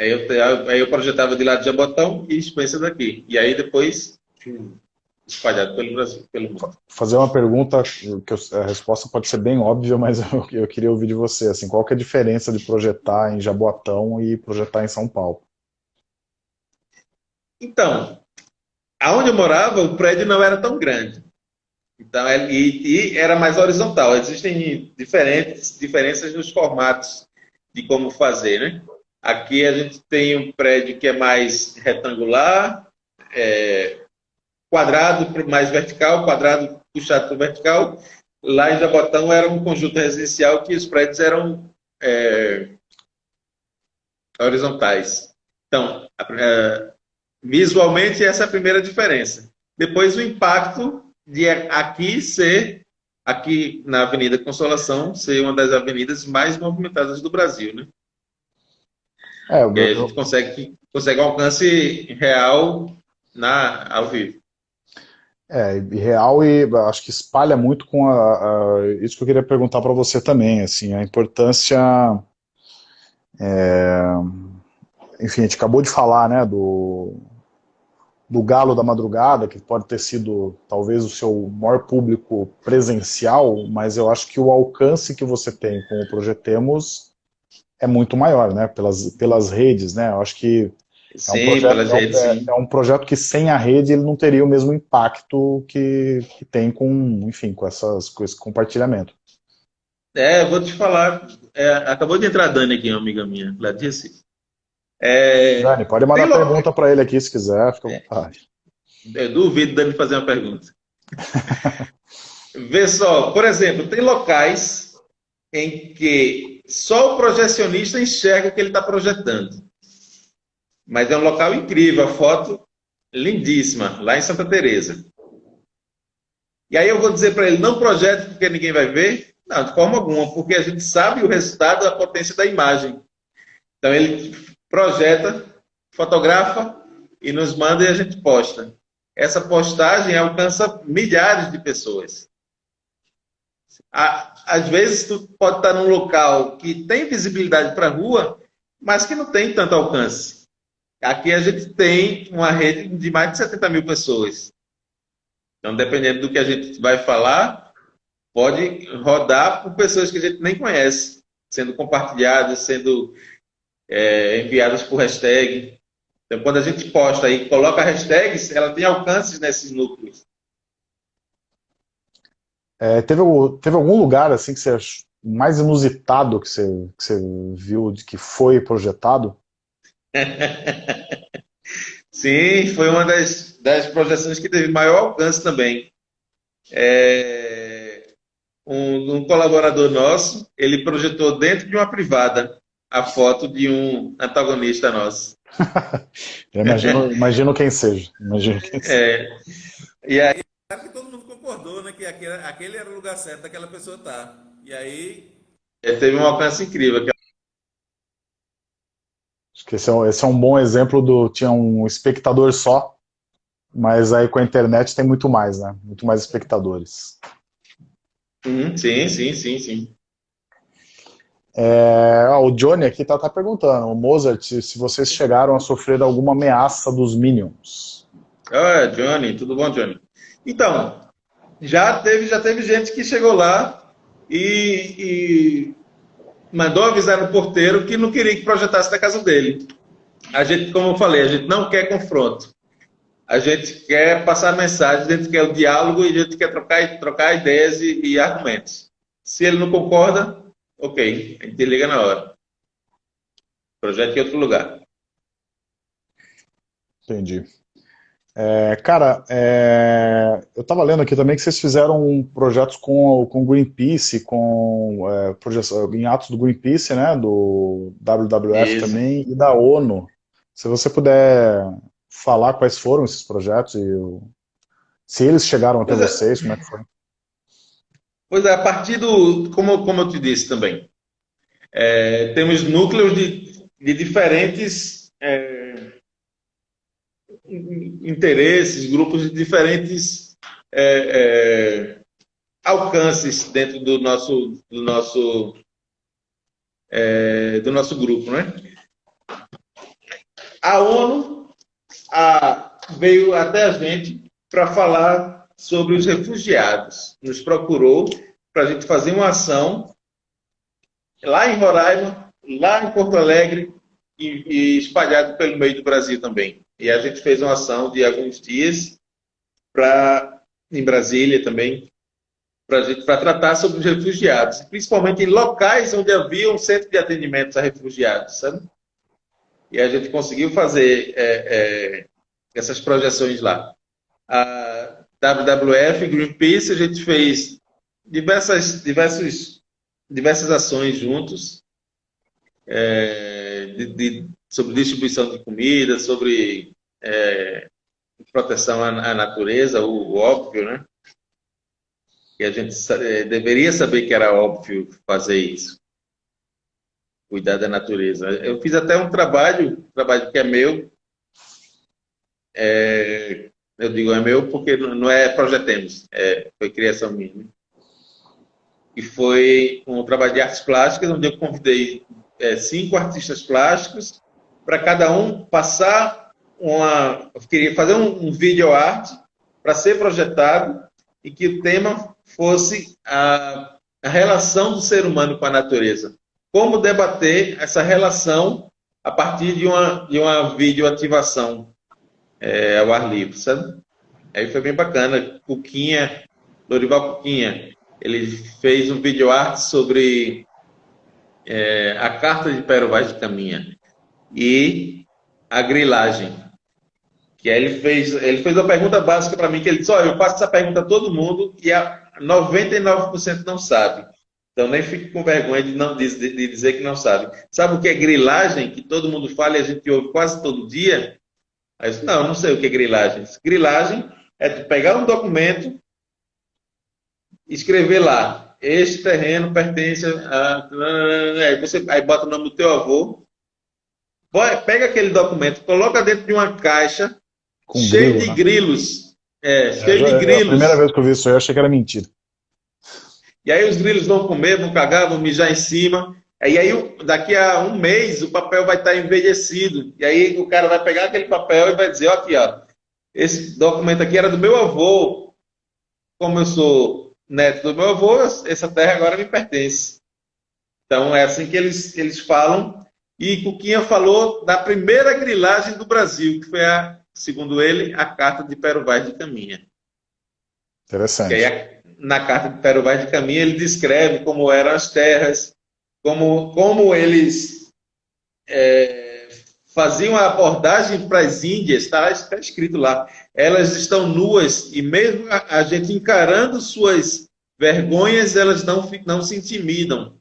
Aí eu, aí eu projetava de lá de Jabotão e Spencer daqui. E aí depois espalhado pelo Brasil, pelo mundo. Fazer uma pergunta, que eu, a resposta pode ser bem óbvia, mas eu, eu, queria ouvir de você. Assim, qual que é a diferença de projetar em Jaboatão e projetar em São Paulo? Então, aonde eu morava, o prédio não era tão grande. Então, é, e, e era mais horizontal. Existem diferentes diferenças nos formatos de como fazer, né? Aqui a gente tem um prédio que é mais retangular, é, quadrado mais vertical, quadrado puxado para vertical. Lá em Jabotão era um conjunto residencial que os prédios eram é, horizontais. Então, a, visualmente, essa é a primeira diferença. Depois, o impacto de aqui ser, aqui na Avenida Consolação, ser uma das avenidas mais movimentadas do Brasil, né? É, eu... a gente consegue, consegue um alcance real na, ao vivo. É, real e acho que espalha muito com a, a isso que eu queria perguntar para você também, assim, a importância, é, enfim, a gente acabou de falar, né, do, do Galo da Madrugada, que pode ter sido talvez o seu maior público presencial, mas eu acho que o alcance que você tem com o Projetemos é muito maior, né, pelas, pelas redes, né, eu acho que Sim, é um projeto, redes, é, é, um projeto que sem a rede ele não teria o mesmo impacto que, que tem com, enfim, com, essas, com esse compartilhamento. É, vou te falar, é, acabou de entrar a Dani aqui, uma amiga minha, Recife. É, Dani, pode mandar pergunta para ele aqui se quiser, fica à é. vontade. Eu duvido Dani fazer uma pergunta. Vê só, por exemplo, tem locais em que só o projecionista enxerga o que ele está projetando. Mas é um local incrível, a foto lindíssima, lá em Santa Teresa. E aí eu vou dizer para ele, não projete porque ninguém vai ver? Não, de forma alguma, porque a gente sabe o resultado da potência da imagem. Então ele projeta, fotografa e nos manda e a gente posta. Essa postagem alcança milhares de pessoas. Às vezes tu pode estar num local que tem visibilidade para a rua, mas que não tem tanto alcance. Aqui a gente tem uma rede de mais de 70 mil pessoas. Então, dependendo do que a gente vai falar, pode rodar por pessoas que a gente nem conhece, sendo compartilhadas, sendo é, enviadas por hashtag. Então, quando a gente posta e coloca hashtags, ela tem alcances nesses núcleos. É, teve, teve algum lugar assim que você mais inusitado que você, que você viu de que foi projetado? Sim, foi uma das, das projeções que teve maior alcance também. É, um, um, colaborador nosso, ele projetou dentro de uma privada a foto de um antagonista nosso. imagino, imagino quem seja. Imagino quem seja. É, e aí, concordou né, que aquele, aquele era o lugar certo daquela pessoa estar. Tá. E aí, teve um alcance incrível. Acho que esse é, um, esse é um bom exemplo do... Tinha um espectador só, mas aí com a internet tem muito mais, né? Muito mais espectadores. Uhum, sim, sim, sim, sim. É, o Johnny aqui está tá perguntando, o Mozart, se vocês chegaram a sofrer alguma ameaça dos Minions. Ah, Johnny, tudo bom, Johnny? Então, já teve, já teve gente que chegou lá e, e mandou avisar no porteiro que não queria que projetasse da casa dele. A gente, como eu falei, a gente não quer confronto. A gente quer passar mensagem, a gente quer o diálogo e a gente quer trocar, trocar ideias e, e argumentos. Se ele não concorda, ok, a gente liga na hora. Projeto em outro lugar. Entendi. É, cara, é, eu estava lendo aqui também que vocês fizeram projetos com com Greenpeace, com é, projetos, em atos do Greenpeace, né, do WWF Isso. também e da ONU. Se você puder falar quais foram esses projetos e se eles chegaram até pois é. vocês, como é que foi? Pois é, a partir do, como, como eu te disse também, é, temos núcleos de, de diferentes é, interesses, grupos de diferentes é, é, alcances dentro do nosso, do nosso, é, do nosso grupo, né? A ONU a, veio até a gente para falar sobre os refugiados. Nos procurou para a gente fazer uma ação lá em Roraima, lá em Porto Alegre e, e espalhado pelo meio do Brasil também. E a gente fez uma ação de alguns dias para em Brasília também para tratar sobre os refugiados, principalmente em locais onde havia um centro de atendimento a refugiados, sabe? E a gente conseguiu fazer é, é, essas projeções lá. A WWF, Greenpeace, a gente fez diversas, diversos, diversas ações juntos é, de, de, sobre distribuição de comida, sobre é, proteção à, à natureza, o, o, óbvio, né? E a gente é, deveria saber que era óbvio fazer isso. Cuidar da natureza. Eu fiz até um trabalho, um trabalho que é meu, é, eu digo é meu porque não é projetemos, é, foi criação minha e foi um trabalho de artes plásticas, onde eu convidei é, cinco artistas plásticos para cada um passar uma. Eu queria fazer um, um vídeo arte para ser projetado e que o tema fosse a, a relação do ser humano com a natureza. Como debater essa relação a partir de uma, de uma videoativação é, ao ar livre, sabe? Aí foi bem bacana. Cuquinha, Lorival Cuquinha, ele fez um vídeo arte sobre é, a carta de Pero Vaz de Caminha e a grilagem. Que ele fez, ele fez uma pergunta básica para mim, que ele disse, olha, eu faço essa pergunta a todo mundo e a 99% não sabe. Então nem fique com vergonha de, não, de, de dizer que não sabe. Sabe o que é grilagem? Que todo mundo fala e a gente ouve quase todo dia? Aí eu disse, não, não sei o que é grilagem. Grilagem é tu pegar um documento, escrever lá, este terreno pertence a. Aí você aí bota o nome do teu avô, pega aquele documento, coloca dentro de uma caixa Com cheio grilo, de né? grilos. É, é cheio de grilos. É a primeira vez que eu vi isso aí, eu achei que era mentira. E aí os grilos vão comer, vão cagar, vão mijar em cima. E aí, daqui a um mês, o papel vai estar envelhecido. E aí o cara vai pegar aquele papel e vai dizer, ó, aqui, ó, esse documento aqui era do meu avô. Como eu sou neto do meu avô, essa terra agora me pertence. Então é assim que eles, eles falam. E Cuquinha falou da primeira grilagem do Brasil, que foi, a, segundo ele, a carta de Pero Vaz de Caminha. Interessante. Aí, na carta de Pero Vaz de Caminha, ele descreve como eram as terras, como, como eles é, faziam a abordagem para as Índias, está, está escrito lá elas estão nuas e mesmo a, a gente encarando suas vergonhas, elas não, não se intimidam.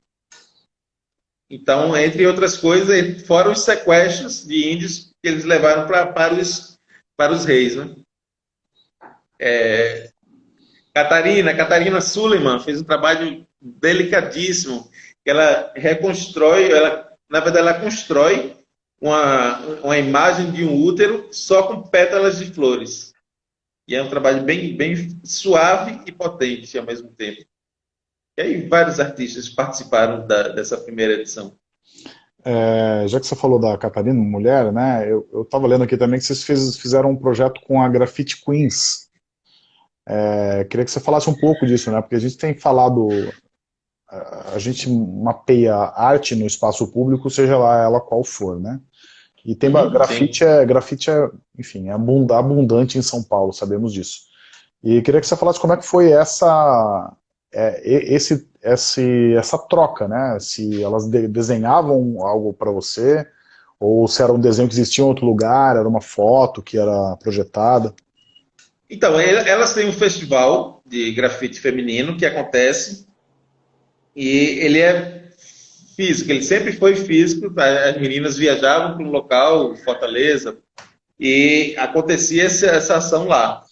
Então, entre outras coisas, fora os sequestros de índios que eles levaram pra, para, os, para os reis. Né? É, Catarina, Catarina Suleiman fez um trabalho delicadíssimo, ela reconstrói, ela, na verdade, ela constrói uma, uma imagem de um útero só com pétalas de flores. E é um trabalho bem, bem suave e potente ao mesmo tempo. E aí vários artistas participaram da, dessa primeira edição. É, já que você falou da Catarina, mulher, né? Eu estava lendo aqui também que vocês fez, fizeram um projeto com a Graffiti Queens. É, queria que você falasse um pouco disso, né? Porque a gente tem falado, a gente mapeia arte no espaço público, seja lá ela qual for, né? E tem uhum, grafite, é, grafite é, enfim, é abundante em São Paulo, sabemos disso. E queria que você falasse como é que foi essa, é, esse, esse, essa troca, né? Se elas de, desenhavam algo para você, ou se era um desenho que existia em outro lugar, era uma foto que era projetada. Então, elas têm um festival de grafite feminino que acontece, e ele é físico, ele sempre foi físico, tá? as meninas viajavam para um local, Fortaleza, e acontecia essa, ação lá.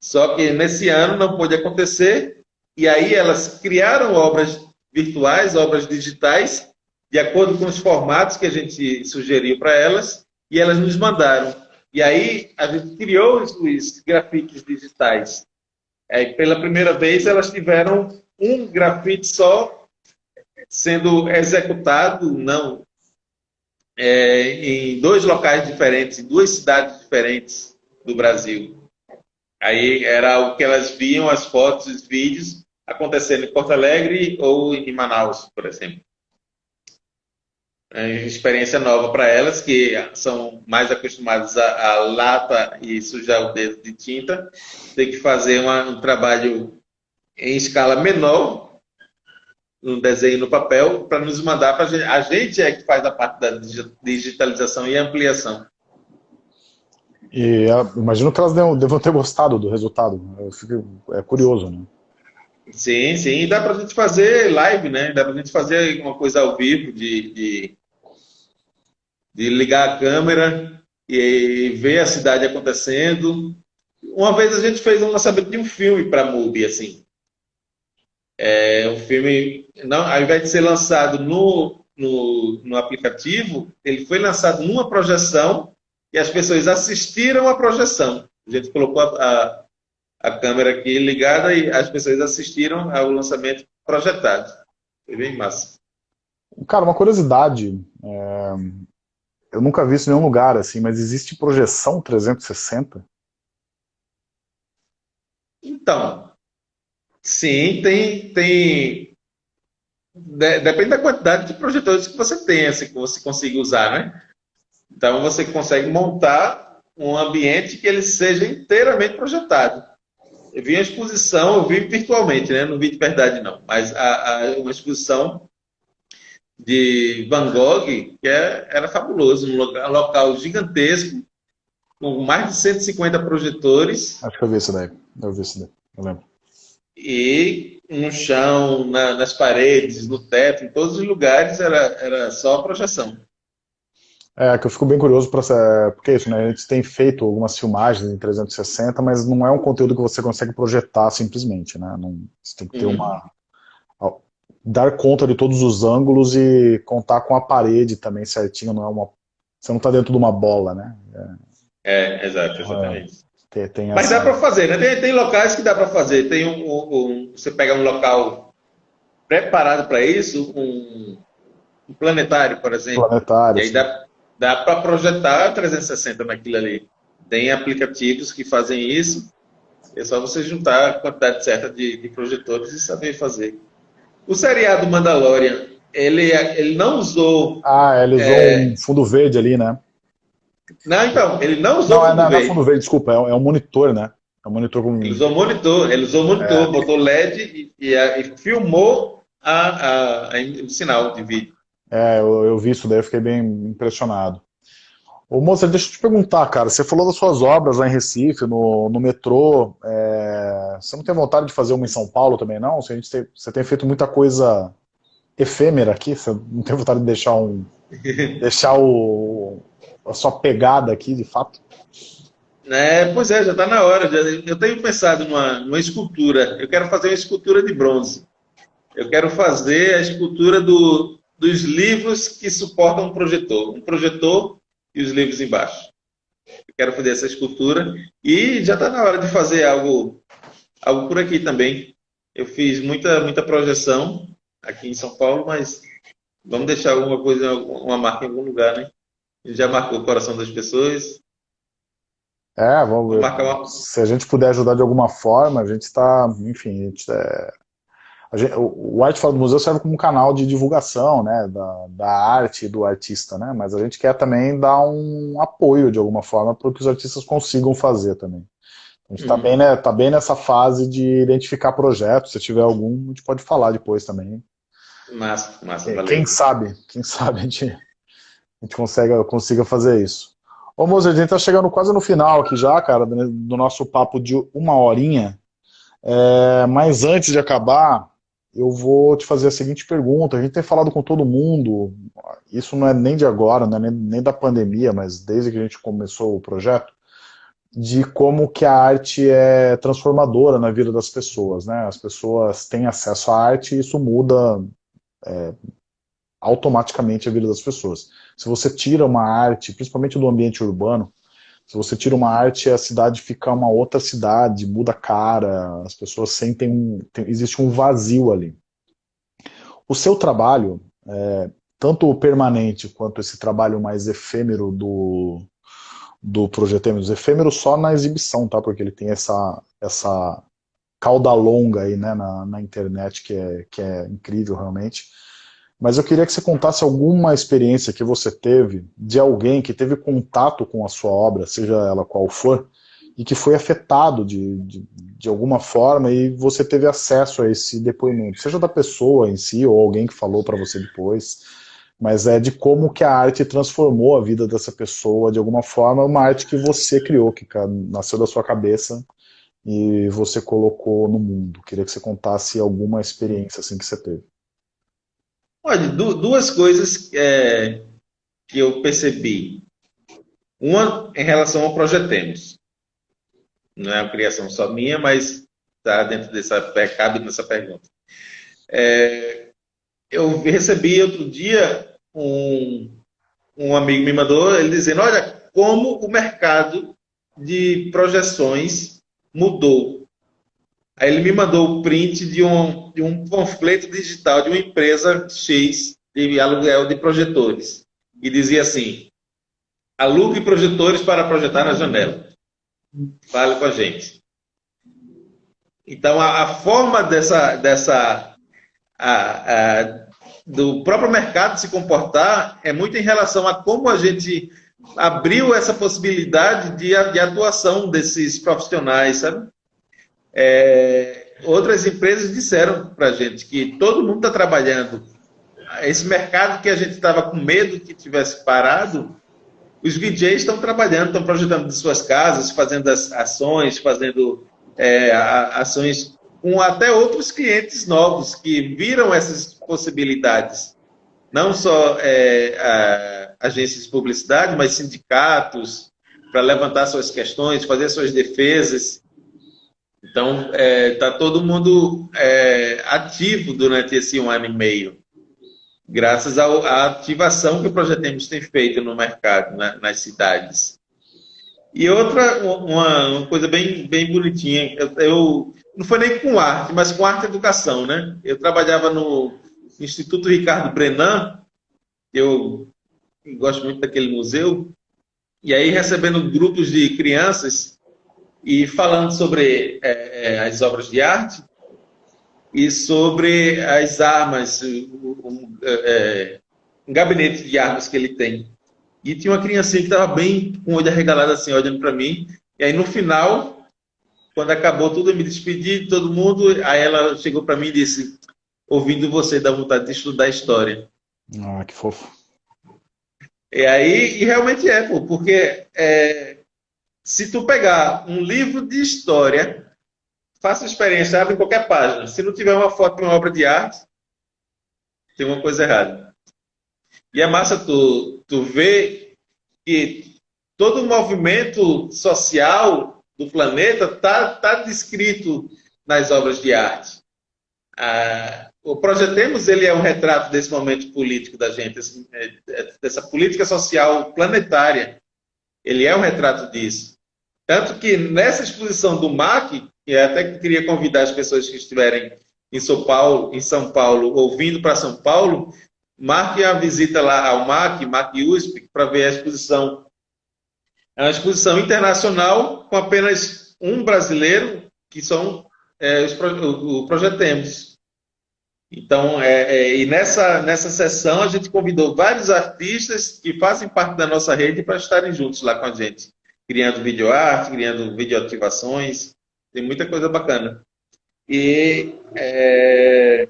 Só que nesse ano não pôde acontecer, e aí elas criaram obras virtuais, obras digitais, de acordo com os formatos que a gente sugeriu para elas, e elas nos mandaram. E aí a gente criou os, os grafites digitais. É, pela primeira vez elas tiveram um grafite só sendo executado, não, é, em dois locais diferentes, em duas cidades diferentes do Brasil. Aí era o que elas viam, as fotos, os vídeos, acontecendo em Porto Alegre ou em Manaus, por exemplo. É uma experiência nova para elas, que são mais acostumadas a, a, lata e sujar o dedo de tinta. Tem que fazer uma, um trabalho em escala menor, um desenho no papel, para nos mandar para a gente. A gente é que faz a parte da digitalização e ampliação. E imagino que elas devam ter gostado do resultado. Fico, é curioso, né? Sim, sim. Dá para a gente fazer live, né? Dá para a gente fazer uma coisa ao vivo de, de de ligar a câmera e ver a cidade acontecendo. Uma vez a gente fez um lançamento de um filme para MUBI, assim. É um filme, não, ao invés de ser lançado no, no, no aplicativo, ele foi lançado numa projeção e as pessoas assistiram a projeção. A gente colocou a, a, a câmera aqui ligada e as pessoas assistiram ao lançamento projetado. Foi bem massa. Cara, uma curiosidade. É, eu nunca vi isso em nenhum lugar, assim, mas existe projeção 360? Então, sim, tem, tem depende da quantidade de projetores que você tem, assim, que você consiga usar, né? Então você consegue montar um ambiente que ele seja inteiramente projetado. Eu vi a exposição, eu vi virtualmente, né? Não vi de verdade não, mas a, a uma exposição de Van Gogh, que é, era fabuloso, um local, um local, gigantesco, com mais de 150 projetores. Acho que eu vi isso daí, eu vi isso daí, eu lembro. E no chão, na, nas paredes, no teto, em todos os lugares era, era só projeção. É, que eu fico bem curioso para porque é isso, né? A gente tem feito algumas filmagens em 360, mas não é um conteúdo que você consegue projetar simplesmente, né? Não, você tem que ter uhum. uma dar conta de todos os ângulos e contar com a parede também certinho, não é uma... Você não está dentro de uma bola, né? É, é exato, exatamente. É, tem, tem Mas essa... dá para fazer, né? Tem, tem locais que dá para fazer. Tem um, um, você pega um local preparado para isso, um, um, planetário, por exemplo. Planetário. E aí dá, dá para projetar 360 naquilo ali. Tem aplicativos que fazem isso. É só você juntar a quantidade certa de, de projetores e saber fazer. O seriado Mandalorian, ele, ele não usou... Ah, ele usou é... um fundo verde ali, né? Não, então, ele não usou não, é fundo é, verde. Não, é fundo verde, desculpa, é, é um monitor, né? É um monitor com... Ele usou monitor, ele usou monitor, é. botou LED e, e, e filmou a, a, a, o sinal de vídeo. É, eu, eu vi isso daí, eu fiquei bem impressionado. Ô, moça, deixa eu te perguntar, cara, você falou das suas obras lá em Recife, no, no metrô, é... você não tem vontade de fazer uma em São Paulo também, não? Você, tem, você tem feito muita coisa efêmera aqui, você não tem vontade de deixar um... deixar o, a sua pegada aqui, de fato? É, pois é, já está na hora. Já, eu tenho pensado numa, numa escultura, eu quero fazer uma escultura de bronze. Eu quero fazer a escultura do, dos livros que suportam um projetor. Um projetor e os livros embaixo. Eu quero fazer essa escultura e já está na hora de fazer algo, algo por aqui também. Eu fiz muita, muita projeção aqui em São Paulo, mas vamos deixar alguma coisa, uma marca em algum lugar, né? Já marcou o coração das pessoas. É, vamos ver. Uma... Se a gente puder ajudar de alguma forma, a gente está, enfim, a gente é, Gente, o Arte Fala do Museu serve como um canal de divulgação né, da, da arte do artista, né, mas a gente quer também dar um apoio de alguma forma para que os artistas consigam fazer também. A gente está uhum. bem, né, tá bem nessa fase de identificar projetos, se tiver algum, a gente pode falar depois também. Massa, massa, valeu. Quem sabe, quem sabe a gente, a gente consiga, consiga fazer isso. Ô Mozer, a gente está chegando quase no final aqui já, cara, do nosso papo de uma horinha, é, mas antes de acabar, eu vou te fazer a seguinte pergunta. A gente tem falado com todo mundo, isso não é nem de agora, não é nem, nem da pandemia, mas desde que a gente começou o projeto, de como que a arte é transformadora na vida das pessoas. Né? As pessoas têm acesso à arte e isso muda é, automaticamente a vida das pessoas. Se você tira uma arte, principalmente do ambiente urbano, se você tira uma arte, a cidade fica uma outra cidade, muda a cara, as pessoas sentem um... Tem, existe um vazio ali. O seu trabalho, é, tanto o permanente quanto esse trabalho mais efêmero do, do Projetemos, efêmero só na exibição, tá? Porque ele tem essa, essa cauda longa aí né, na, na internet que é, que é incrível realmente. Mas eu queria que você contasse alguma experiência que você teve de alguém que teve contato com a sua obra, seja ela qual for, e que foi afetado de, de, de, alguma forma e você teve acesso a esse depoimento, seja da pessoa em si ou alguém que falou para você depois, mas é de como que a arte transformou a vida dessa pessoa de alguma forma, uma arte que você criou, que nasceu da sua cabeça e você colocou no mundo. Queria que você contasse alguma experiência assim que você teve. Olha, duas coisas é, que eu percebi. Uma em relação ao Projetemos. Não é uma criação só minha, mas está dentro dessa, cabe nessa pergunta. É, eu recebi outro dia um, um amigo me mandou ele dizendo, olha, como o mercado de projeções mudou Aí ele me mandou o print de um, de um panfleto digital de uma empresa X de aluguel de projetores. E dizia assim: alugue projetores para projetar na janela. Fale com a gente. Então, a, a forma dessa, dessa a, a, do próprio mercado se comportar é muito em relação a como a gente abriu essa possibilidade de, de atuação desses profissionais, sabe? É, outras empresas disseram para a gente que todo mundo está trabalhando. Esse mercado que a gente estava com medo que tivesse parado, os VJs estão trabalhando, estão projetando de suas casas, fazendo as ações, fazendo é, ações com até outros clientes novos que viram essas possibilidades. Não só é, agências de publicidade, mas sindicatos, para levantar suas questões, fazer suas defesas. Então, está é, tá todo mundo é, ativo durante esse um ano e meio, graças à ativação que o Projetemos tem feito no mercado, né, nas cidades. E outra, uma, uma, coisa bem, bem bonitinha, eu, eu, não foi nem com arte, mas com arte e educação, né? Eu trabalhava no Instituto Ricardo Brenan, eu gosto muito daquele museu, e aí recebendo grupos de crianças e falando sobre é, é, as obras de arte e sobre as armas, um, é, é, um, gabinete de armas que ele tem. E tinha uma criancinha que estava bem com o olho arregalado assim, olhando para mim. E aí no final, quando acabou tudo, eu me despedi de todo mundo. Aí ela chegou para mim e disse: Ouvindo você, dá vontade de estudar história. Ah, que fofo. E aí, e realmente é, pô, porque é, se tu pegar um livro de história, faça experiência, abre qualquer página. Se não tiver uma foto de uma obra de arte, tem uma coisa errada. E é massa tu, tu ver que todo o movimento social do planeta está tá descrito nas obras de arte. Ah, o Projetemos ele é um retrato desse momento político da gente, é, é, dessa política social planetária. Ele é um retrato disso. Tanto que nessa exposição do MAC, e até queria convidar as pessoas que estiverem em São Paulo, em São Paulo, ouvindo para São Paulo, marque a visita lá ao MAC, MAC USP, para ver a exposição. É uma exposição internacional com apenas um brasileiro, que são é, os, o, o Projetemos. Então, é, é, e nessa, nessa sessão a gente convidou vários artistas que fazem parte da nossa rede para estarem juntos lá com a gente criando videoarte, criando videoativações, tem muita coisa bacana. E é,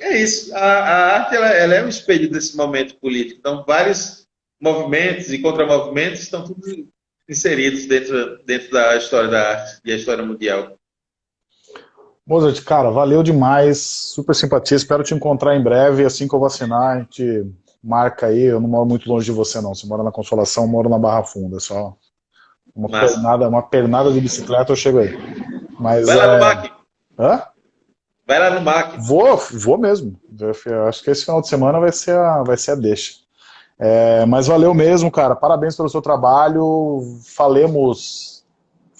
é isso, a, a arte ela, ela, é um espelho desse momento político, então vários movimentos e contramovimentos estão tudo inseridos dentro, dentro da história da arte e a história mundial. Mozart, cara, valeu demais, super simpatia, espero te encontrar em breve, assim que eu vacinar, a gente marca aí, eu não moro muito longe de você não, você mora na Consolação, eu moro na Barra Funda, é só uma pernada, uma pernada de bicicleta eu chego aí. Mas, Vai lá é... no MAC. Hã? Vai lá no MAC. Vou, vou mesmo, eu acho que esse final de semana vai ser a, vai ser a deixa. É, mas valeu mesmo, cara, parabéns pelo seu trabalho, falemos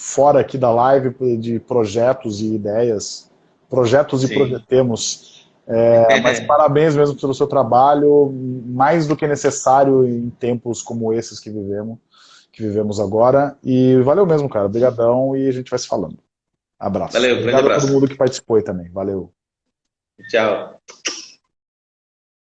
fora aqui da live de projetos e ideias, projetos Sim. e projetemos é, mas parabéns mesmo pelo seu trabalho, mais do que necessário em tempos como esses que vivemos, que vivemos agora. E valeu mesmo, cara. Obrigadão e a gente vai se falando. Abraço. Valeu, Obrigado abraço. a todo mundo que participou aí também. Valeu. Tchau.